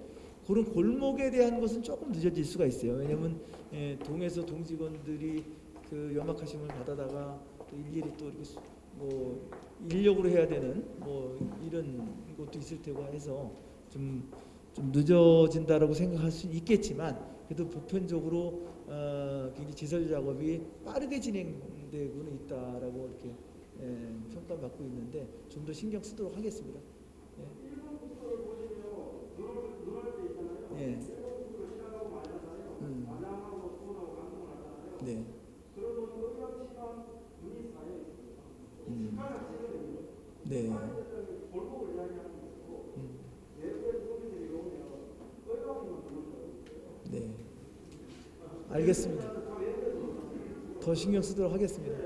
그런 골목에 대한 것은 조금 늦어질 수가 있어요. 왜냐하면 예, 동에서 동직원들이 그 연막하심을 받아다가 또 일일이 또 이렇게 수- 뭐 인력으로 해야 되는 뭐 이런 것도 있을 테고 해서 좀, 좀 늦어진다라고 생각할 수 있겠지만 그래도 보편적으로 어, 굉장히 제설 작업이 빠르게 진행되고는 있다라고 이렇게 예, 평가받고 있는데 좀 더 신경 쓰도록 하겠습니다. 예. 예. 음. 네. 음. 네. 음. 네. 알겠습니다. 더 신경 쓰도록 하겠습니다.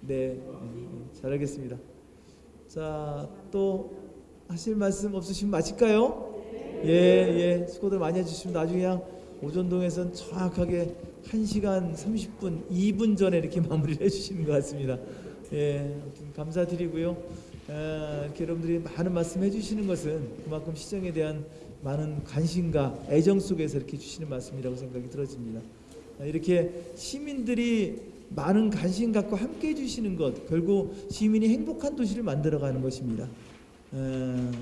네, 음, 잘 알겠습니다. 자, 또 하실 말씀 없으시면 마칠까요? 예, 예, 수고들 많이 해주시면 나중에 그냥 오전동에선 정확하게 1시간 30분, 2분 전에 이렇게 (laughs) 마무리를 해주시는 것 같습니다. 예, 아무튼 감사드리고요. 아, 이렇게 여러분들이 많은 말씀 해 주시는 것은 그만큼 시정에 대한 많은 관심과 애정 속에서 이렇게 주시는 말씀이라고 생각이 들어집니다. 아, 이렇게 시민들이 많은 관심 갖고 함께 해주시는 것 결국 시민이 행복한 도시를 만들어가는 것입니다. 어,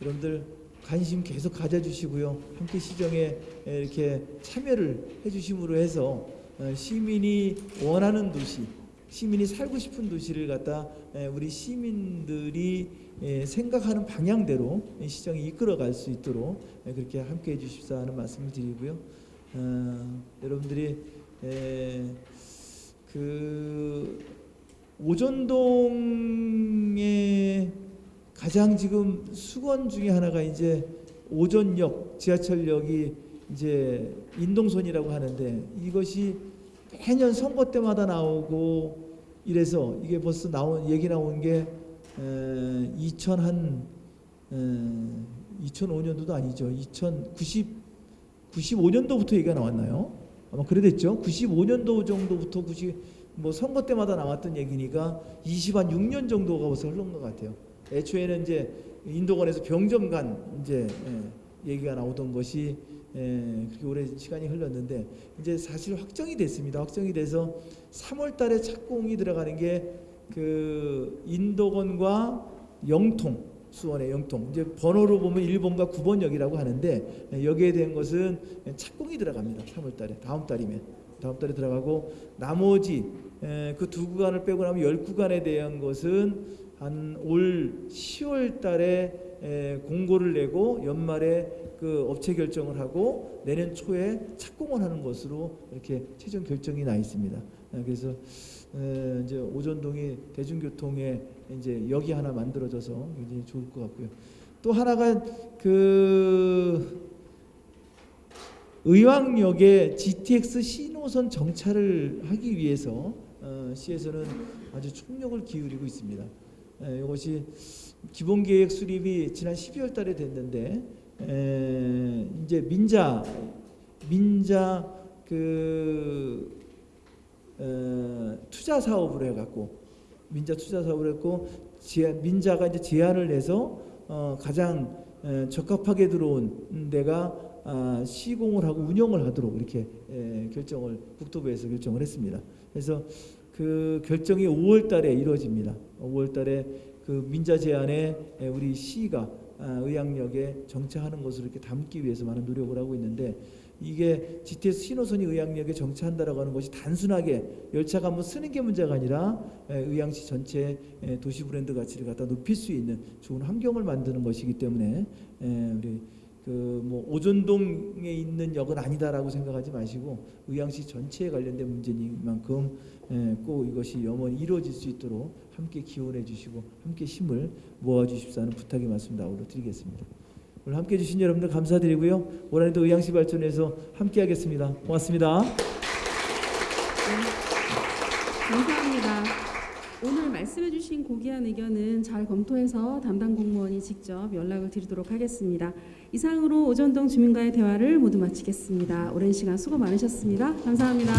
여러분들 관심 계속 가져주시고요. 함께 시정에 이렇게 참여를 해주심으로 해서 어, 시민이 원하는 도시, 시민이 살고 싶은 도시를 갖다 에, 우리 시민들이 에, 생각하는 방향대로 이 시정이 이끌어갈 수 있도록 에, 그렇게 함께 해 주십사 하는 말씀을 드리고요. 어, 여러분들이 에, 그 오전동에 가장 지금 수건 중에 하나가 이제 오전역 지하철역이 이제 인동선이라고 하는데 이것이 매년 선거 때마다 나오고 이래서 이게 벌써 나온 얘기 나온 게 2000 한 2005년도도 아니죠. 2090 95년도부터 얘기가 나왔나요? 아마 그래됐죠. 95년도 정도부터 90, 뭐 선거 때마다 나왔던 얘기니까 20한 6년 정도가 벌써 흐른 것 같아요. 애초에는 이제 인도권에서 병점간 이제 예, 얘기가 나오던 것이 예, 그렇게 오래 시간이 흘렀는데 이제 사실 확정이 됐습니다. 확정이 돼서 3월 달에 착공이 들어가는 게 그 인도권과 영통 수원의 영통 이제 번호로 보면 1번과 9번역이라고 하는데 예, 여기에 대한 것은 착공이 들어갑니다. 3월 달에 다음 달이면 다음 달에 들어가고 나머지 그 두 구간을 빼고 나면 열 구간에 대한 것은 한 올 10월 달에 공고를 내고 연말에 그 업체 결정을 하고 내년 초에 착공을 하는 것으로 이렇게 최종 결정이 나 있습니다. 그래서 이제 오전동이 대중교통에 이제 역이 하나 만들어져서 굉장히 좋을 것 같고요. 또 하나가 그 의왕역에 GTX 신호선 정차를 하기 위해서 어, 시에서는 아주 총력을 기울이고 있습니다. 에, 이것이 기본 계획 수립이 지난 12월 달에 됐는데 에, 이제 민자 민자 그 어, 투자 사업을 해갖고 민자 투자 사업을 했고 제, 민자가 이제 제안을 해서 어, 가장 에, 적합하게 들어온 데가 아, 시공을 하고 운영을 하도록 이렇게 에, 결정을 국토부에서 결정을 했습니다. 그래서 그 결정이 5월 달에 이루어집니다. 5월 달에 그 민자 제안에 에, 우리 시가 아, 의향역에 정차하는 것을 이렇게 담기 위해서 많은 노력을 하고 있는데 이게 GTS 신호선이 의향역에 정차한다라고 하는 것이 단순하게 열차가 한번 쓰는 게 문제가 아니라 에, 의향시 전체 에, 도시 브랜드 가치를 갖다 높일 수 있는 좋은 환경을 만드는 것이기 때문에 에, 우리 그뭐 오전동에 있는 역은 아니다라고 생각하지 마시고 의향시 전체에 관련된 문제니만큼 에, 꼭 이것이 영원히 이루어질 수 있도록 함께 기원해 주시고 함께 힘을 모아 주십사는 부탁의 말씀 나오로 드리겠습니다. 오늘 함께 해주신 여러분들 감사드리고요. 올 한해도 의향시 발전에서 함께 하겠습니다. 고맙습니다. 감사합니다. 오늘 말씀해 주신 고귀한 의견은 잘 검토해서 담당 공무원이 직접 연락을 드리도록 하겠습니다. 이상으로 오전동 주민과의 대화를 모두 마치겠습니다. 오랜 시간 수고 많으셨습니다. 감사합니다.